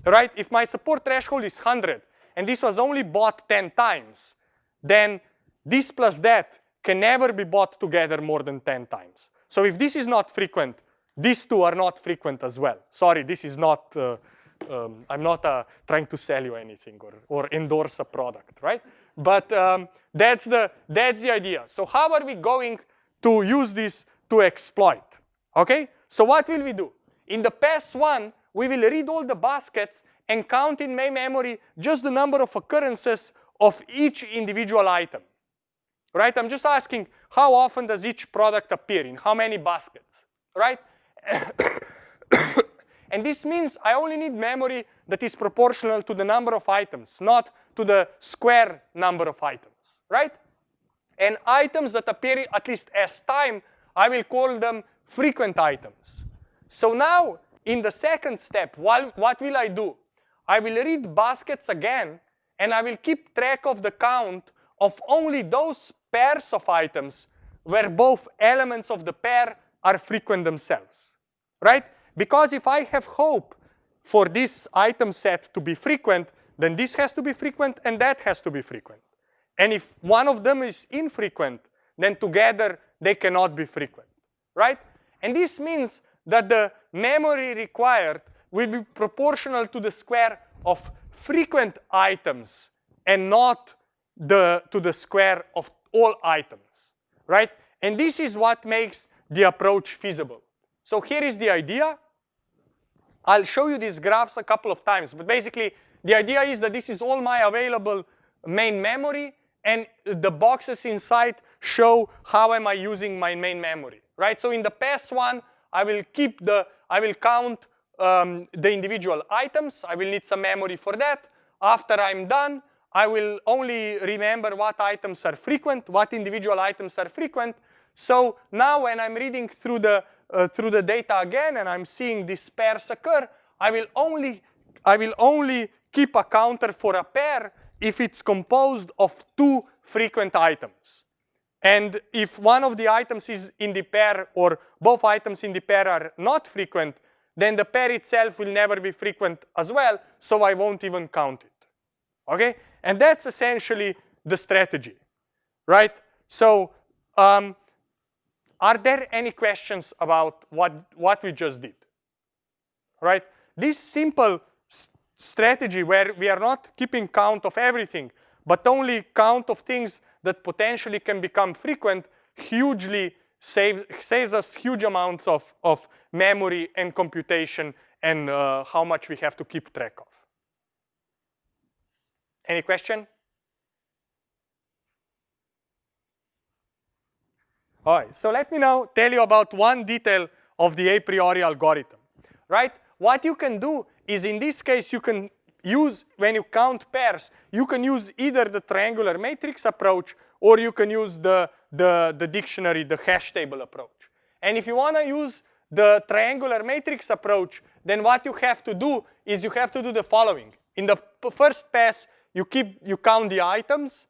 Right? If my support threshold is 100 and this was only bought 10 times, then this plus that can never be bought together more than 10 times. So if this is not frequent, these two are not frequent as well. Sorry, this is not, uh, um, I'm not uh, trying to sell you anything or, or endorse a product, right? But um, that's, the, that's the idea. So how are we going to use this to exploit? Okay, so what will we do? In the pass one, we will read all the baskets and count in main memory just the number of occurrences of each individual item. Right? I'm just asking how often does each product appear in how many baskets, right? and this means I only need memory that is proportional to the number of items, not to the square number of items, right? And items that appear at least s time, I will call them frequent items. So now, in the second step, what, what will I do? I will read baskets again, and I will keep track of the count of only those pairs of items where both elements of the pair are frequent themselves, right? Because if I have hope for this item set to be frequent, then this has to be frequent and that has to be frequent. And if one of them is infrequent, then together they cannot be frequent, right? And this means that the memory required will be proportional to the square of frequent items and not the, to the square of all items, right? And this is what makes the approach feasible. So here is the idea. I'll show you these graphs a couple of times, but basically the idea is that this is all my available main memory and the boxes inside show how am I using my main memory, right? So in the past one, I will keep the, I will count um, the individual items. I will need some memory for that. After I'm done, I will only remember what items are frequent, what individual items are frequent. So now when I'm reading through the, uh, through the data again and I'm seeing these pairs occur, I will only, I will only keep a counter for a pair if it's composed of two frequent items. And if one of the items is in the pair or both items in the pair are not frequent, then the pair itself will never be frequent as well, so I won't even count it. Okay? And that's essentially the strategy, right? So um, are there any questions about what, what we just did? Right? This simple strategy where we are not keeping count of everything, but only count of things that potentially can become frequent hugely save, saves us huge amounts of, of memory and computation and uh, how much we have to keep track of. Any question? All right, so let me now tell you about one detail of the a priori algorithm, right? What you can do is in this case you can use, when you count pairs, you can use either the triangular matrix approach or you can use the, the, the dictionary, the hash table approach. And if you want to use the triangular matrix approach, then what you have to do is you have to do the following. In the first pass, you keep you count the items,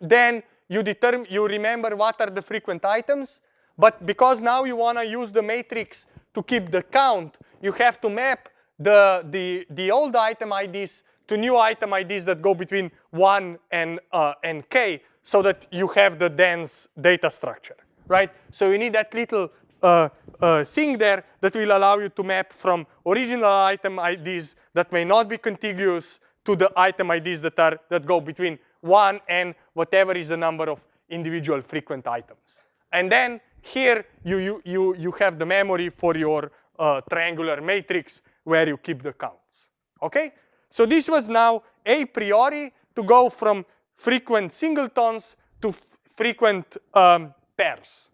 then you determine you remember what are the frequent items, but because now you want to use the matrix to keep the count, you have to map the, the, the old item IDs to new item IDs that go between 1 and, uh, and k so that you have the dense data structure, right? So you need that little uh, uh, thing there that will allow you to map from original item IDs that may not be contiguous to the item IDs that, are, that go between 1 and whatever is the number of individual frequent items. And then here you, you, you, you have the memory for your uh, triangular matrix where you keep the counts, okay? So this was now a priori to go from frequent singletons to frequent um, pairs.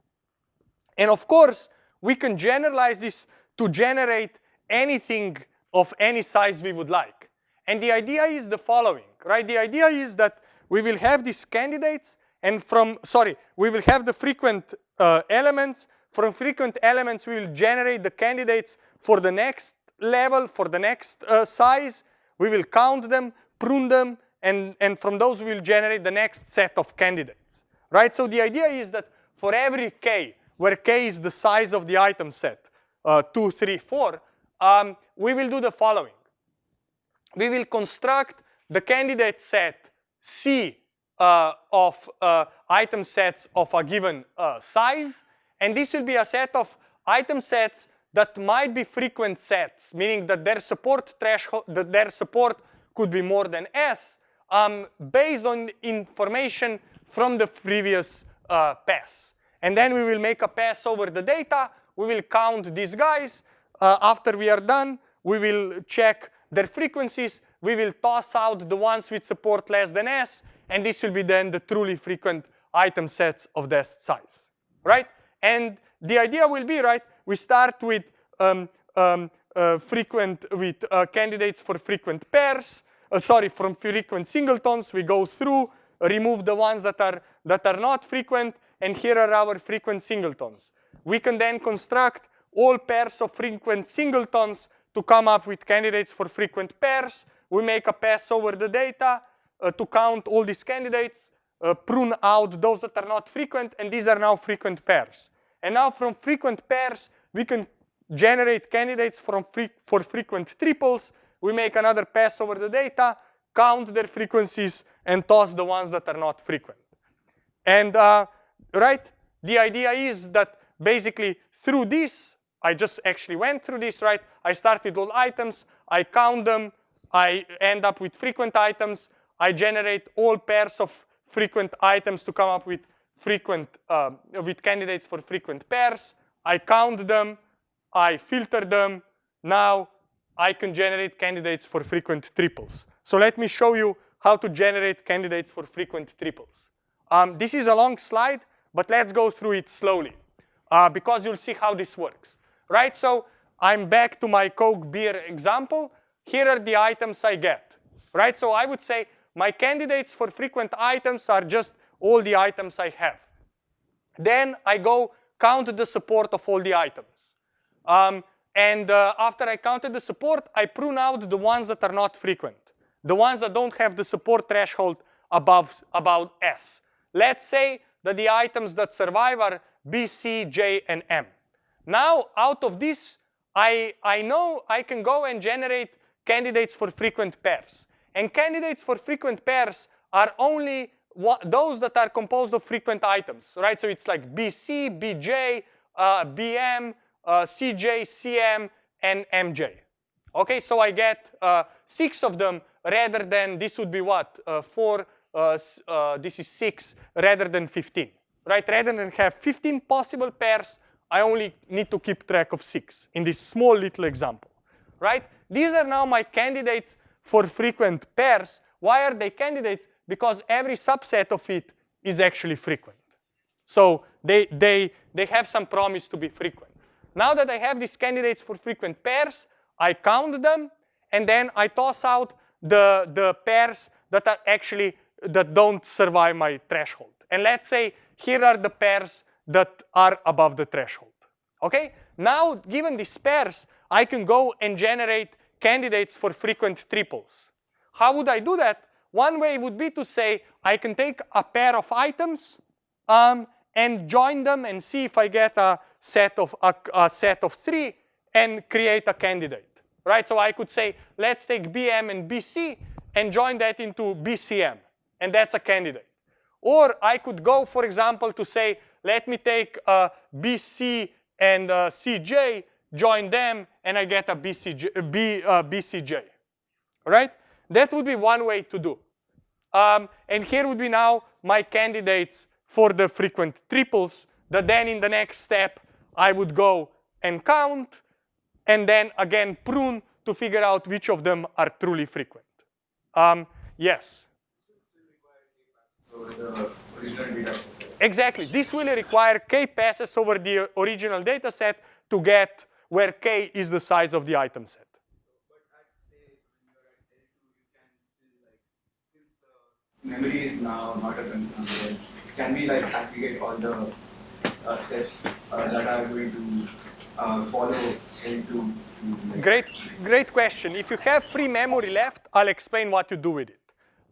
And of course, we can generalize this to generate anything of any size we would like. And the idea is the following, right? The idea is that we will have these candidates and from, sorry, we will have the frequent uh, elements. From frequent elements, we will generate the candidates for the next level, for the next uh, size. We will count them, prune them, and, and from those we will generate the next set of candidates, right? So the idea is that for every k, where k is the size of the item set, uh, 2, 3, 4, um, we will do the following. We will construct the candidate set C uh, of uh, item sets of a given uh, size, and this will be a set of item sets that might be frequent sets, meaning that their support threshold, that their support could be more than S, um, based on information from the previous uh, pass. And then we will make a pass over the data. We will count these guys. Uh, after we are done, we will check their frequencies. We will toss out the ones with support less than S, and this will be then the truly frequent item sets of this size, right? And the idea will be, right, we start with um, um, uh, frequent, with uh, candidates for frequent pairs, uh, sorry, from frequent singletons, we go through, remove the ones that are, that are not frequent, and here are our frequent singletons. We can then construct all pairs of frequent singletons to come up with candidates for frequent pairs. We make a pass over the data uh, to count all these candidates, uh, prune out those that are not frequent, and these are now frequent pairs. And now from frequent pairs, we can generate candidates from for frequent triples. We make another pass over the data, count their frequencies, and toss the ones that are not frequent. And uh, right, the idea is that basically through this, I just actually went through this, right? I start with all items, I count them, I end up with frequent items, I generate all pairs of frequent items to come up with frequent, uh, with candidates for frequent pairs. I count them, I filter them. Now I can generate candidates for frequent triples. So let me show you how to generate candidates for frequent triples. Um, this is a long slide, but let's go through it slowly uh, because you'll see how this works, right? So I'm back to my Coke beer example. Here are the items I get, right? So I would say my candidates for frequent items are just all the items I have. Then I go count the support of all the items. Um, and uh, after I counted the support, I prune out the ones that are not frequent, the ones that don't have the support threshold above about S. Let's say that the items that survive are B, C, J, and M. Now, out of this, I, I know I can go and generate candidates for frequent pairs. And candidates for frequent pairs are only those that are composed of frequent items, right? So it's like BC, BJ, uh, BM, uh, CJ, CM, and MJ. Okay, so I get uh, six of them rather than this would be what? Uh, four, uh, uh, this is six rather than 15, right? Rather than have 15 possible pairs, I only need to keep track of six in this small little example, right? These are now my candidates for frequent pairs. Why are they candidates? Because every subset of it is actually frequent. So they, they, they have some promise to be frequent. Now that I have these candidates for frequent pairs, I count them, and then I toss out the, the pairs that are actually, that don't survive my threshold. And let's say here are the pairs that are above the threshold. Okay? Now, given these pairs, I can go and generate candidates for frequent triples. How would I do that? One way would be to say I can take a pair of items um, and join them and see if I get a set of a, a set of three and create a candidate. Right? So I could say let's take BM and BC and join that into BCM, and that's a candidate. Or I could go, for example, to say let me take uh, BC and uh, CJ, join them, and I get a BCJ, B, uh, BCJ. Right? That would be one way to do. Um, and here would be now my candidates for the frequent triples that then in the next step I would go and count and then again prune to figure out which of them are truly frequent. Um, yes? Exactly. This will require k passes over the original data set to get where k is the size of the item set. memory is now not a concern. Right? Can we like aggregate all the uh, steps uh, that are going to uh, follow into? Like, great, great question. If you have free memory left, I'll explain what you do with it.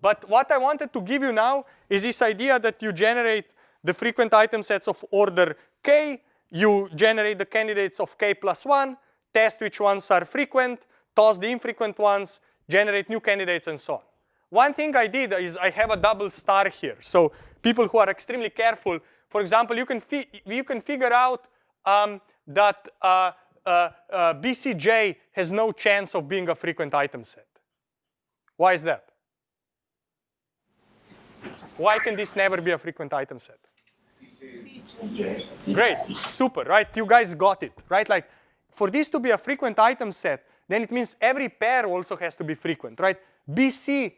But what I wanted to give you now is this idea that you generate the frequent item sets of order k, you generate the candidates of k plus 1, test which ones are frequent, toss the infrequent ones, generate new candidates, and so on. One thing I did is I have a double star here. So people who are extremely careful, for example, you can, you can figure out um, that uh, uh, uh, BCJ has no chance of being a frequent item set. Why is that? Why can this never be a frequent item set? Great, super, right? You guys got it, right? Like, for this to be a frequent item set, then it means every pair also has to be frequent, right? BC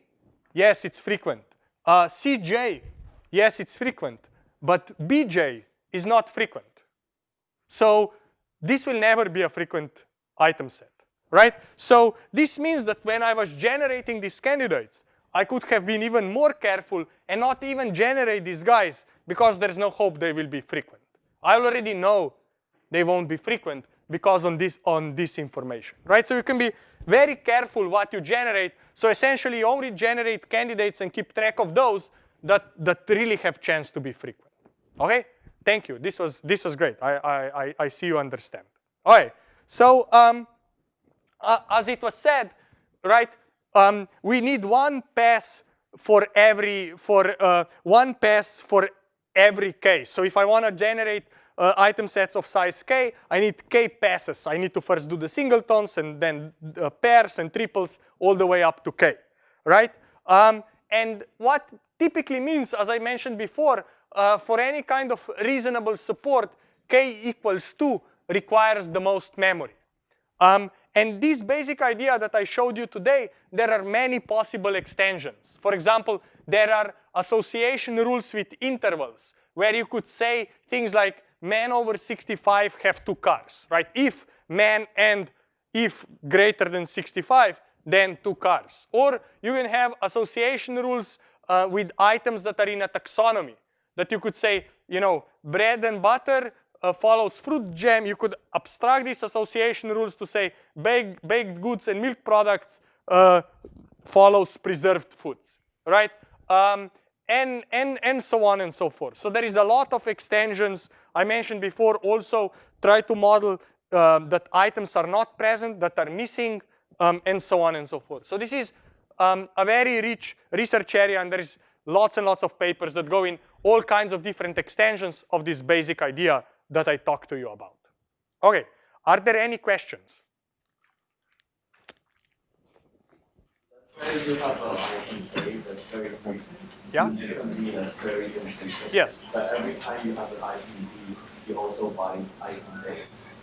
Yes, it's frequent. Uh, CJ, yes, it's frequent. But BJ is not frequent. So this will never be a frequent item set, right? So this means that when I was generating these candidates, I could have been even more careful and not even generate these guys because there's no hope they will be frequent. I already know they won't be frequent because on this, on this information, right? So you can be very careful what you generate. So essentially, you only generate candidates and keep track of those that, that really have chance to be frequent. Okay? Thank you. This was, this was great. I, I, I see you understand. All right. So um, uh, as it was said, right, um, we need one pass for every, for uh, one pass for every k. So if I want to generate uh, item sets of size k, I need k passes. I need to first do the singletons and then the pairs and triples all the way up to k, right? Um, and what typically means, as I mentioned before, uh, for any kind of reasonable support, k equals 2 requires the most memory. Um, and this basic idea that I showed you today, there are many possible extensions. For example, there are association rules with intervals, where you could say things like men over 65 have two cars, right? If men and if greater than 65, then two cars. Or you can have association rules uh, with items that are in a taxonomy that you could say, you know, bread and butter uh, follows fruit jam. You could abstract these association rules to say baked, baked goods and milk products uh, follows preserved foods, right? Um, and, and, and so on and so forth. So there is a lot of extensions. I mentioned before also try to model um, that items are not present, that are missing, um, and so on and so forth. So this is um, a very rich research area, and there is lots and lots of papers that go in all kinds of different extensions of this basic idea that I talked to you about. Okay, are there any questions? Yeah? Yes. But every time you have an B, you also item A.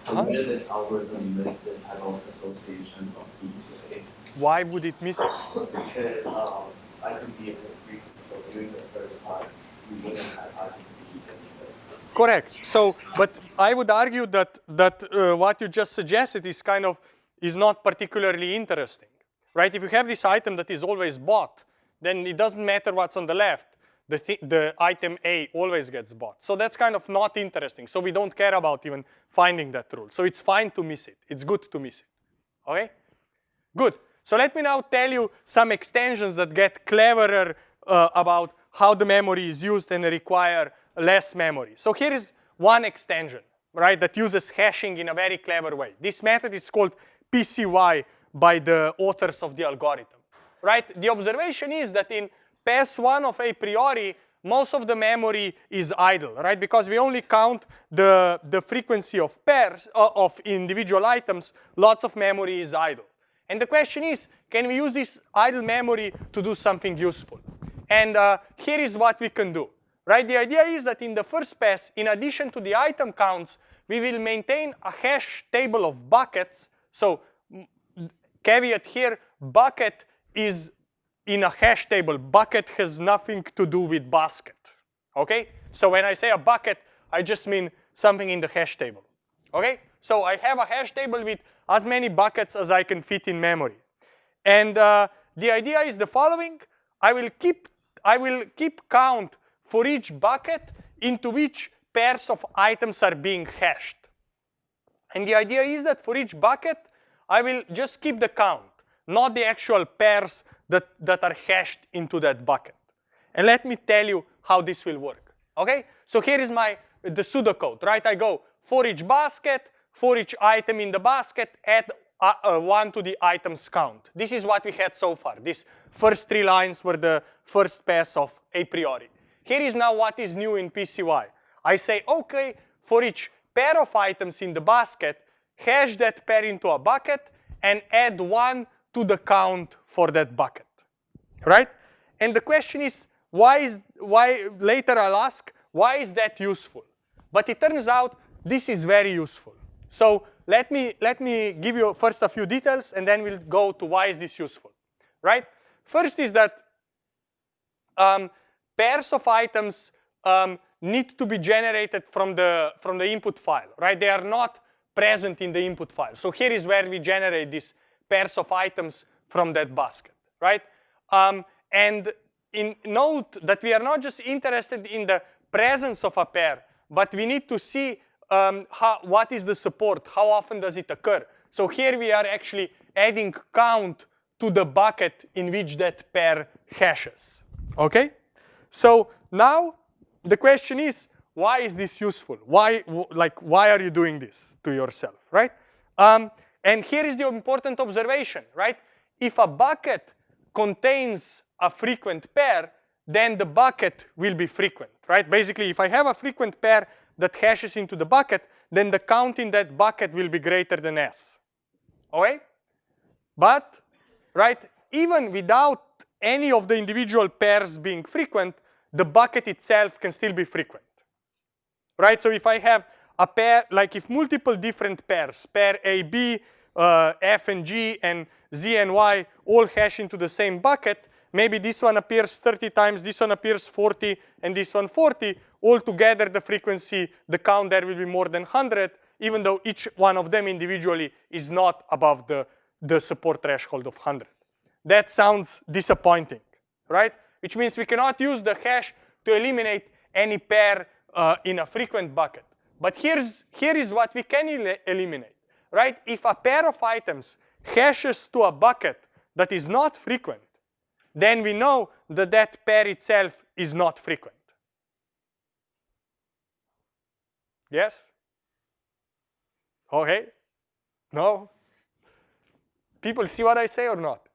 So Uh-huh. where this algorithm miss this type of association of B to A? Why would it miss it? Because um, item B is a frequent, so during the first pass, you wouldn't have item B in this. Correct. So, but I would argue that that uh, what you just suggested is kind of is not particularly interesting, right? If you have this item that is always bought, then it doesn't matter what's on the left. the, th the item A always gets bought. So that's kind of not interesting. So we don't care about even finding that rule. So it's fine to miss it. It's good to miss it. Okay? Good. So let me now tell you some extensions that get cleverer uh, about how the memory is used and require less memory. So here is one extension, right, that uses hashing in a very clever way. This method is called PCY by the authors of the algorithm, right? The observation is that in pass one of a priori, most of the memory is idle, right? Because we only count the, the frequency of pairs, uh, of individual items, lots of memory is idle. And the question is, can we use this idle memory to do something useful? And uh, here is what we can do, right? The idea is that in the first pass, in addition to the item counts, we will maintain a hash table of buckets. So caveat here, bucket is in a hash table. Bucket has nothing to do with basket, okay? So when I say a bucket, I just mean something in the hash table, okay? So I have a hash table with as many buckets as I can fit in memory. And uh, the idea is the following. I will keep I will keep count for each bucket into which pairs of items are being hashed. And the idea is that for each bucket, I will just keep the count, not the actual pairs that, that are hashed into that bucket. And let me tell you how this will work, okay? So here is my, the pseudocode, right? I go for each basket, for each item in the basket, add uh, uh, one to the items count. This is what we had so far. These first three lines were the first pass of a priori. Here is now what is new in PCY. I say, okay, for each pair of items in the basket, hash that pair into a bucket and add one to the count for that bucket, right? And the question is, why is, why, later I'll ask, why is that useful? But it turns out this is very useful. So let me, let me give you first a few details and then we'll go to why is this useful, right? First is that um, pairs of items um, need to be generated from the, from the input file, right? They are not present in the input file. So here is where we generate these pairs of items from that basket, right? Um, and in note that we are not just interested in the presence of a pair, but we need to see um, how, what is the support, how often does it occur. So here we are actually adding count to the bucket in which that pair hashes, okay? So now the question is, why is this useful? Why, like, why are you doing this to yourself, right? Um, and here is the important observation, right? If a bucket contains a frequent pair, then the bucket will be frequent, right? Basically, if I have a frequent pair that hashes into the bucket, then the count in that bucket will be greater than s. Okay? But, right, even without any of the individual pairs being frequent, the bucket itself can still be frequent. Right? So if I have a pair, like if multiple different pairs, pair A, B, uh, F and G, and Z and Y all hash into the same bucket, maybe this one appears 30 times, this one appears 40, and this one 40, altogether the frequency, the count there will be more than 100, even though each one of them individually is not above the, the support threshold of 100. That sounds disappointing, right? Which means we cannot use the hash to eliminate any pair uh, in a frequent bucket. But here's, here is what we can el eliminate, right? If a pair of items hashes to a bucket that is not frequent, then we know that that pair itself is not frequent. Yes? Okay? No? People see what I say or not?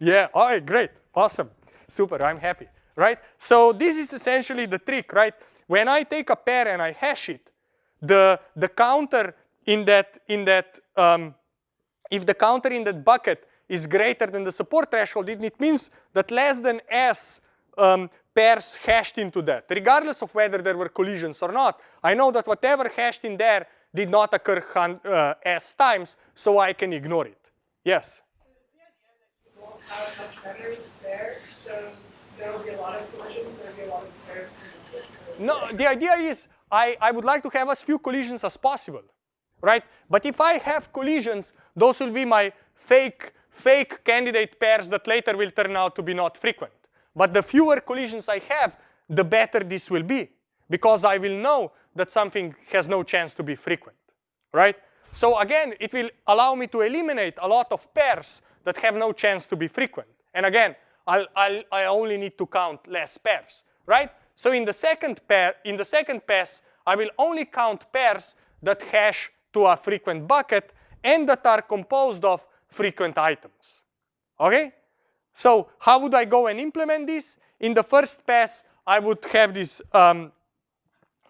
Yeah, all right, great, awesome, super, I'm happy, right? So this is essentially the trick, right? When I take a pair and I hash it, the, the counter in that, in that um, if the counter in that bucket is greater than the support threshold, it, means that less than S um, pairs hashed into that, regardless of whether there were collisions or not. I know that whatever hashed in there did not occur uh, S times, so I can ignore it. Yes? Have much memory to spare, so there will be a lot of collisions, there will be a lot of pairs. No, the idea is I, I would like to have as few collisions as possible, right? But if I have collisions, those will be my fake, fake candidate pairs that later will turn out to be not frequent. But the fewer collisions I have, the better this will be because I will know that something has no chance to be frequent, right? So again, it will allow me to eliminate a lot of pairs that have no chance to be frequent. And again, I'll, I'll, I only need to count less pairs, right? So in the second pair, in the second pass, I will only count pairs that hash to a frequent bucket and that are composed of frequent items. Okay? So how would I go and implement this? In the first pass, I would have this, um,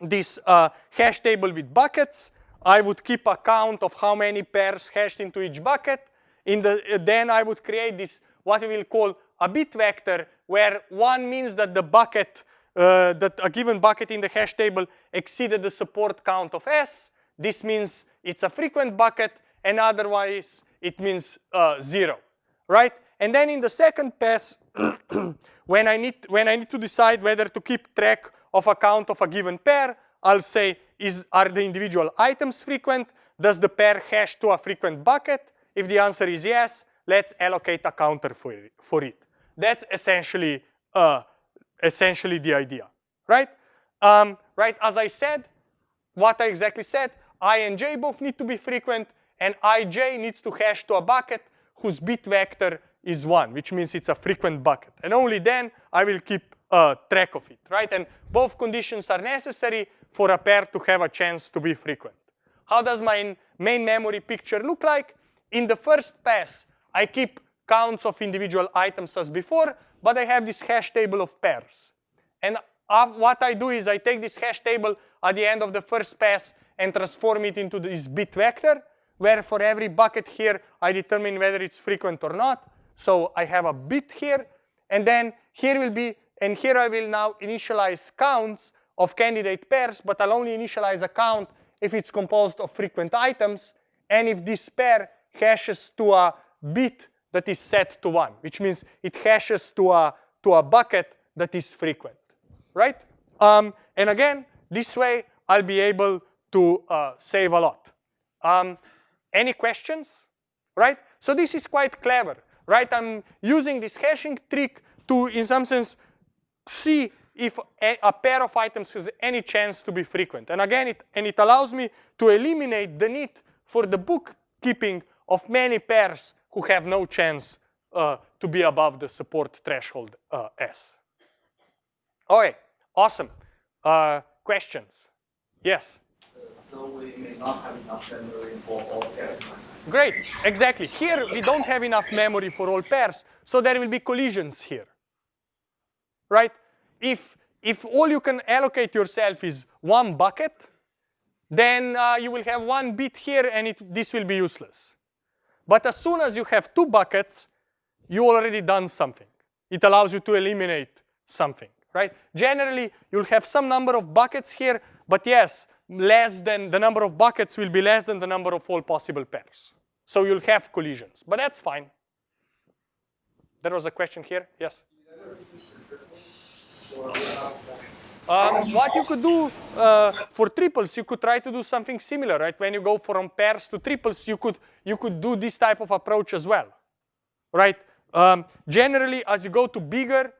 this uh, hash table with buckets. I would keep a count of how many pairs hashed into each bucket. In the, uh, then I would create this, what we will call a bit vector, where one means that the bucket, uh, that a given bucket in the hash table exceeded the support count of S. This means it's a frequent bucket, and otherwise it means uh, zero, right? And then in the second pass, when I need when I need to decide whether to keep track of a count of a given pair, I'll say is are the individual items frequent? Does the pair hash to a frequent bucket? If the answer is yes, let's allocate a counter for it. For it. That's essentially uh, essentially the idea, right? Um, right, as I said, what I exactly said, i and j both need to be frequent, and ij needs to hash to a bucket whose bit vector is 1, which means it's a frequent bucket. And only then I will keep uh, track of it, right? And both conditions are necessary for a pair to have a chance to be frequent. How does my main memory picture look like? In the first pass, I keep counts of individual items as before, but I have this hash table of pairs. And what I do is I take this hash table at the end of the first pass and transform it into this bit vector, where for every bucket here, I determine whether it's frequent or not. So I have a bit here, and then here will be, and here I will now initialize counts of candidate pairs, but I'll only initialize a count if it's composed of frequent items, and if this pair hashes to a bit that is set to one, which means it hashes to a, to a bucket that is frequent, right? Um, and again, this way I'll be able to uh, save a lot. Um, any questions, right? So this is quite clever, right? I'm using this hashing trick to, in some sense, see if a, a, pair of items has any chance to be frequent. And again, it, and it allows me to eliminate the need for the bookkeeping of many pairs who have no chance uh, to be above the support threshold uh, S. Okay, awesome. Uh, questions? Yes? So we may not have enough memory for all pairs. Great, exactly. Here we don't have enough memory for all pairs, so there will be collisions here, right? If, if all you can allocate yourself is one bucket, then uh, you will have one bit here and it, this will be useless. But as soon as you have two buckets, you already done something. It allows you to eliminate something, right? Generally, you'll have some number of buckets here, but yes, less than the number of buckets will be less than the number of all possible pairs. So you'll have collisions, but that's fine. There was a question here, yes? Um, what you could do uh, for triples, you could try to do something similar, right? When you go from pairs to triples, you could you could do this type of approach as well, right? Um, generally, as you go to bigger,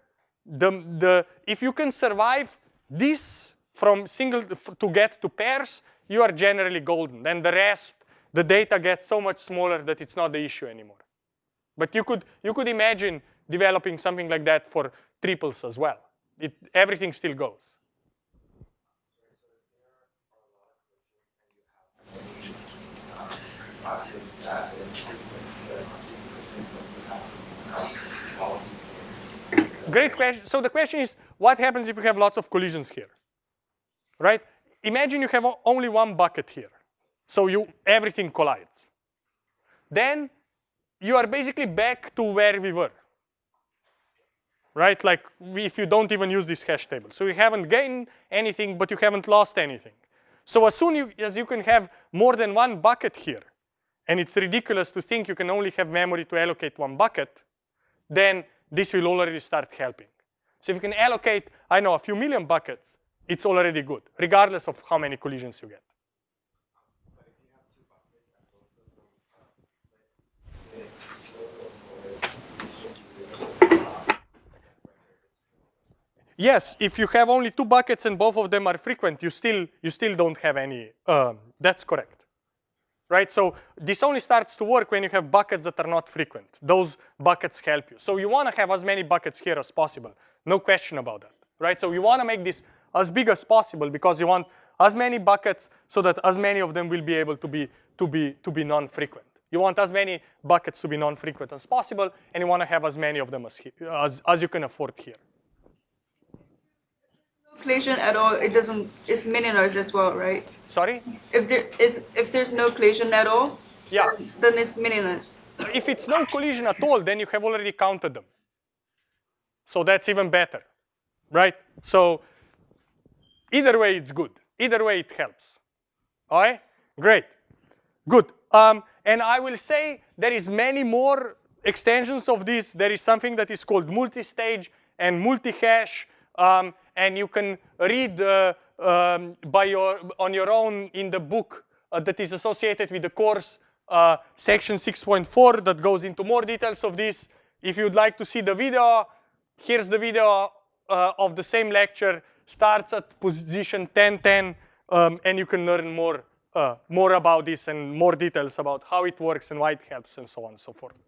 the the if you can survive this from single to get to pairs, you are generally golden. Then the rest, the data gets so much smaller that it's not the issue anymore. But you could you could imagine developing something like that for triples as well. It, everything still goes. Great question. So the question is, what happens if you have lots of collisions here? Right? Imagine you have only one bucket here. So you everything collides. Then you are basically back to where we were. Right? Like if you don't even use this hash table. So you haven't gained anything, but you haven't lost anything. So as soon you, as you can have more than one bucket here, and it's ridiculous to think you can only have memory to allocate one bucket, then this will already start helping. So if you can allocate, I know, a few million buckets, it's already good, regardless of how many collisions you get. yes, if you have only two buckets and both of them are frequent, you still, you still don't have any, um, that's correct. Right, so this only starts to work when you have buckets that are not frequent. Those buckets help you. So you wanna have as many buckets here as possible. No question about that, right? So you wanna make this as big as possible because you want as many buckets so that as many of them will be able to be, to be, to be non-frequent. You want as many buckets to be non-frequent as possible, and you want to have as many of them as, as, as you can afford here. Collision at all, it doesn't, it's meaningless as well, right? Sorry? If there is, if there's no collision at all, Yeah. then it's meaningless. If it's no collision at all, then you have already counted them. So that's even better, right? So either way, it's good. Either way, it helps. All right? Great. Good. Um, and I will say there is many more extensions of this. There is something that is called multi-stage and multi-hash. Um, and you can read uh, um, by your, on your own in the book uh, that is associated with the course, uh, section 6.4 that goes into more details of this. If you'd like to see the video, here's the video uh, of the same lecture. Starts at position 1010, um, and you can learn more uh, more about this and more details about how it works and why it helps and so on and so forth.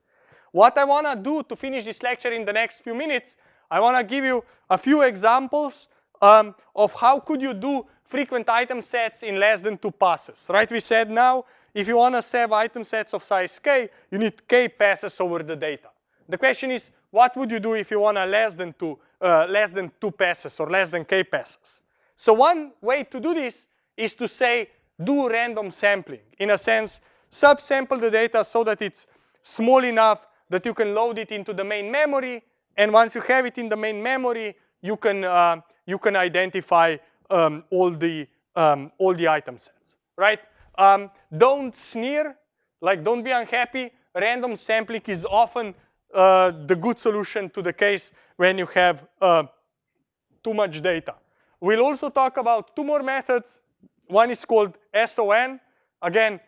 What I want to do to finish this lecture in the next few minutes, I want to give you a few examples um, of how could you do frequent item sets in less than two passes, right? We said now, if you want to save item sets of size k, you need k passes over the data. The question is, what would you do if you want a less than two, uh, less than two passes or less than k passes? So one way to do this is to say, do random sampling. In a sense, subsample the data so that it's small enough that you can load it into the main memory. And once you have it in the main memory, you can, uh, you can identify um, all, the, um, all the item sets, right? Um, don't sneer, like don't be unhappy. Random sampling is often uh, the good solution to the case when you have uh, too much data. We'll also talk about two more methods one is called SON, again,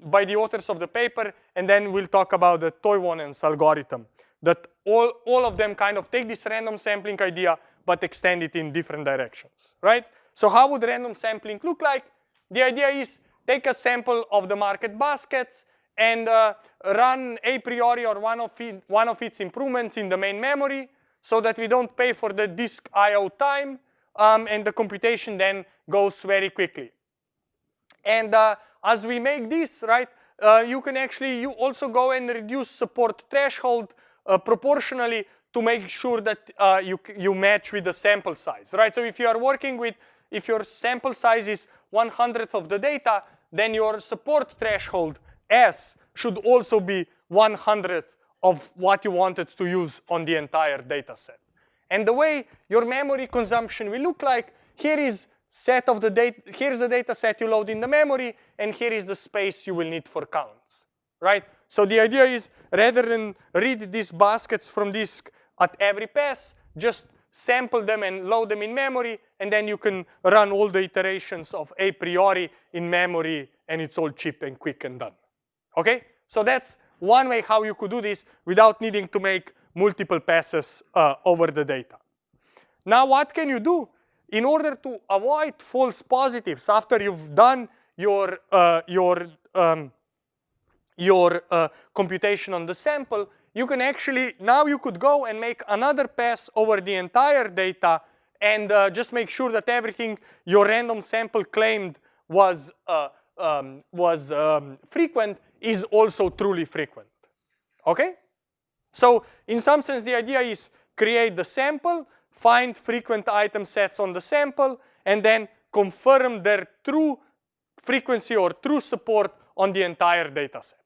by the authors of the paper, and then we'll talk about the Toivonen's algorithm, that all, all of them kind of take this random sampling idea, but extend it in different directions, right? So how would random sampling look like? The idea is take a sample of the market baskets and uh, run a priori or one of, it, one of its improvements in the main memory so that we don't pay for the disk IO time um, and the computation then goes very quickly. And uh, as we make this, right, uh, you can actually you also go and reduce support threshold proportionally to make sure that uh, you, you match with the sample size, right? So if you are working with, if your sample size is 100th of the data, then your support threshold S should also be 100th of what you wanted to use on the entire data set. And the way your memory consumption will look like, here is set of the data, here's the data set you load in the memory, and here is the space you will need for counts, right? So the idea is rather than read these baskets from disk at every pass, just sample them and load them in memory, and then you can run all the iterations of a priori in memory, and it's all cheap and quick and done. Okay? So that's one way how you could do this without needing to make multiple passes uh, over the data. Now what can you do? In order to avoid false positives after you've done your, uh, your, um, your uh, computation on the sample, you can actually, now you could go and make another pass over the entire data and uh, just make sure that everything your random sample claimed was, uh, um, was um, frequent is also truly frequent, okay? So in some sense, the idea is create the sample, find frequent item sets on the sample, and then confirm their true frequency or true support on the entire data set.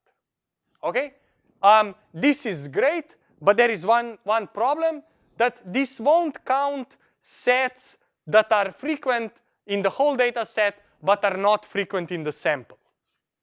Okay? Um, this is great, but there is one, one problem that this won't count sets that are frequent in the whole data set, but are not frequent in the sample.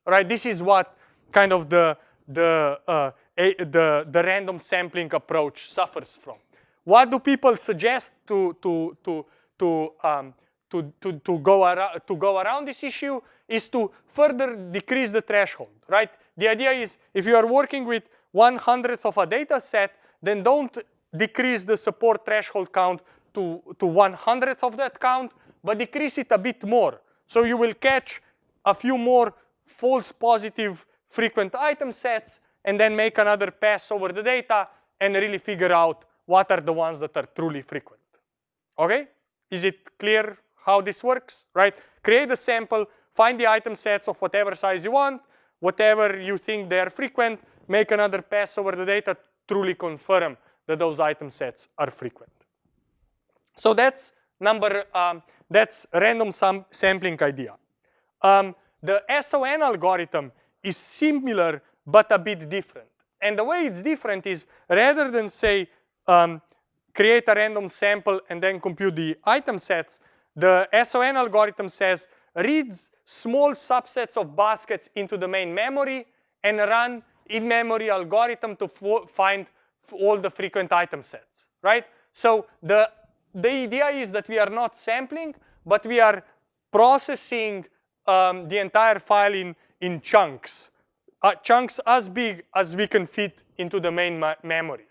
Right? This is what kind of the, the uh, a, the, the random sampling approach suffers from. What do people suggest to, to, to, to, um, to, to, to, go to go around this issue is to further decrease the threshold, right? The idea is if you are working with one hundredth of a data set, then don't decrease the support threshold count to, to one hundredth of that count, but decrease it a bit more. So you will catch a few more false positive frequent item sets and then make another pass over the data and really figure out what are the ones that are truly frequent. Okay? Is it clear how this works, right? Create a sample, find the item sets of whatever size you want, whatever you think they're frequent, make another pass over the data, truly confirm that those item sets are frequent. So that's number, um, that's random sam sampling idea. Um, the SON algorithm is similar but a bit different. And the way it's different is rather than say um, create a random sample and then compute the item sets, the SON algorithm says reads small subsets of baskets into the main memory and run in-memory algorithm to find all the frequent item sets, right? So the, the idea is that we are not sampling, but we are processing um, the entire file in, in chunks, uh, chunks as big as we can fit into the main memory.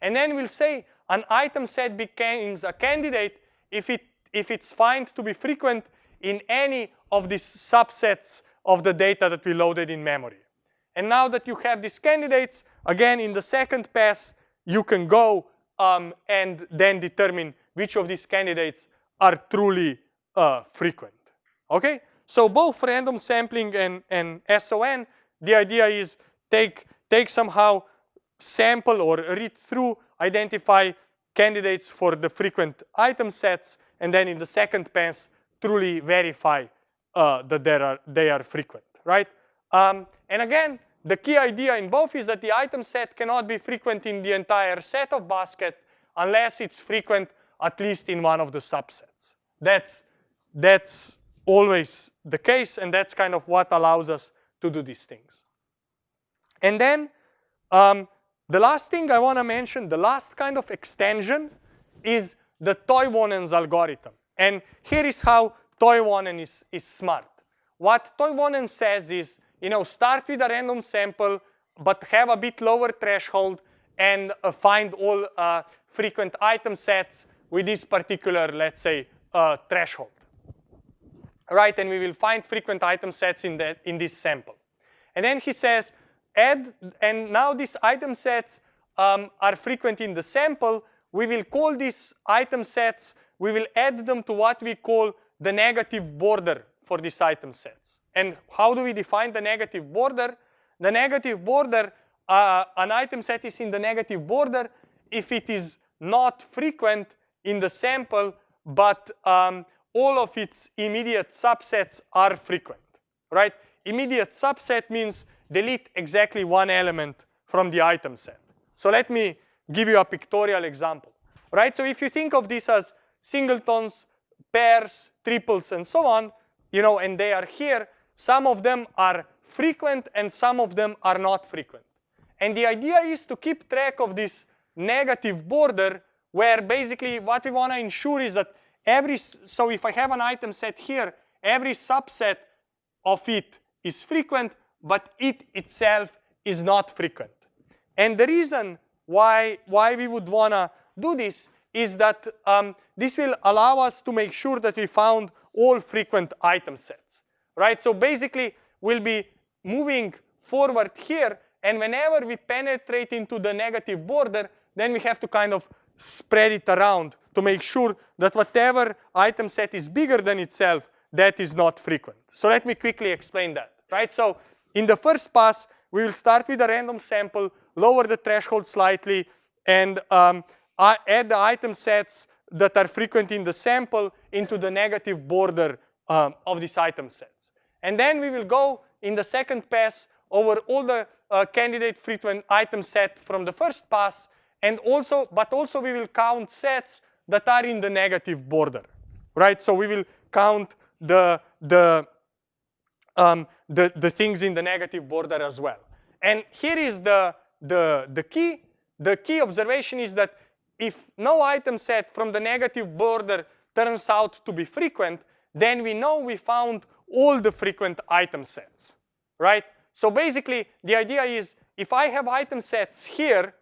And then we'll say an item set becomes a candidate if, it, if it's found to be frequent in any of these subsets of the data that we loaded in memory. And now that you have these candidates, again, in the second pass, you can go um, and then determine which of these candidates are truly uh, frequent. Okay? So both random sampling and, and SON, the idea is take, take somehow sample or read through, identify candidates for the frequent item sets, and then in the second pass, truly verify uh, that they are, they are frequent, right? Um, and again, the key idea in both is that the item set cannot be frequent in the entire set of basket unless it's frequent at least in one of the subsets. That's, that's always the case, and that's kind of what allows us to do these things. And then um, the last thing I want to mention, the last kind of extension is the Toivonen's algorithm. And here is how Toivonen is, is smart. What Toivonen says is, you know, start with a random sample, but have a bit lower threshold and uh, find all uh, frequent item sets with this particular, let's say, uh, threshold. Right, and we will find frequent item sets in, that, in this sample. And then he says, add, and now these item sets um, are frequent in the sample. We will call these item sets, we will add them to what we call the negative border for these item sets. And how do we define the negative border? The negative border, uh, an item set is in the negative border if it is not frequent in the sample, but um, all of its immediate subsets are frequent, right? Immediate subset means delete exactly one element from the item set. So let me give you a pictorial example, right? So if you think of this as singletons, pairs, triples, and so on, you know, and they are here, some of them are frequent and some of them are not frequent. And the idea is to keep track of this negative border where basically what we want to ensure is that every, so if I have an item set here, every subset of it is frequent, but it itself is not frequent. And the reason why, why we would want to do this is that um, this will allow us to make sure that we found all frequent item sets, right? So basically, we'll be moving forward here, and whenever we penetrate into the negative border, then we have to kind of spread it around to make sure that whatever item set is bigger than itself, that is not frequent. So let me quickly explain that, right? So in the first pass, we will start with a random sample, lower the threshold slightly, and um, add the item sets that are frequent in the sample into the negative border um, of these item sets. And then we will go in the second pass over all the uh, candidate frequent item set from the first pass, and also, but also we will count sets that are in the negative border, right? So we will count the the um, the, the things in the negative border as well. And here is the, the, the key. The key observation is that if no item set from the negative border turns out to be frequent, then we know we found all the frequent item sets, right? So basically, the idea is if I have item sets here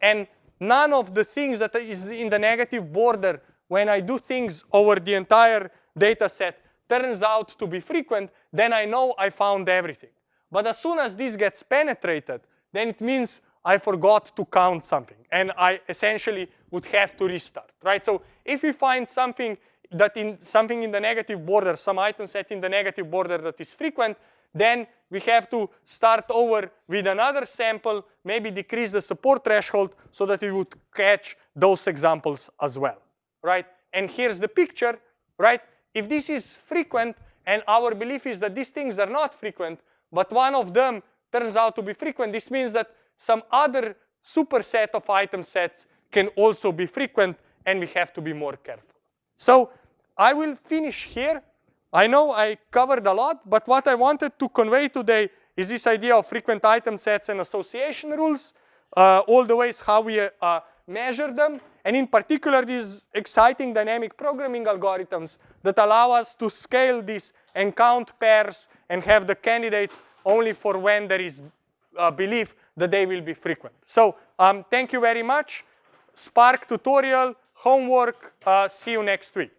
and none of the things that is in the negative border when I do things over the entire data set turns out to be frequent, then I know I found everything. But as soon as this gets penetrated, then it means I forgot to count something and I essentially would have to restart, right? So if we find something that in something in the negative border, some item set in the negative border that is frequent, then we have to start over with another sample, maybe decrease the support threshold so that we would catch those examples as well, right? And here's the picture, right? If this is frequent and our belief is that these things are not frequent, but one of them turns out to be frequent, this means that some other superset of item sets can also be frequent and we have to be more careful. So I will finish here. I know I covered a lot, but what I wanted to convey today is this idea of frequent item sets and association rules, uh, all the ways how we uh, measure them, and in particular these exciting dynamic programming algorithms that allow us to scale this and count pairs and have the candidates only for when there is uh, belief that they will be frequent. So um, thank you very much. Spark tutorial, homework, uh, see you next week.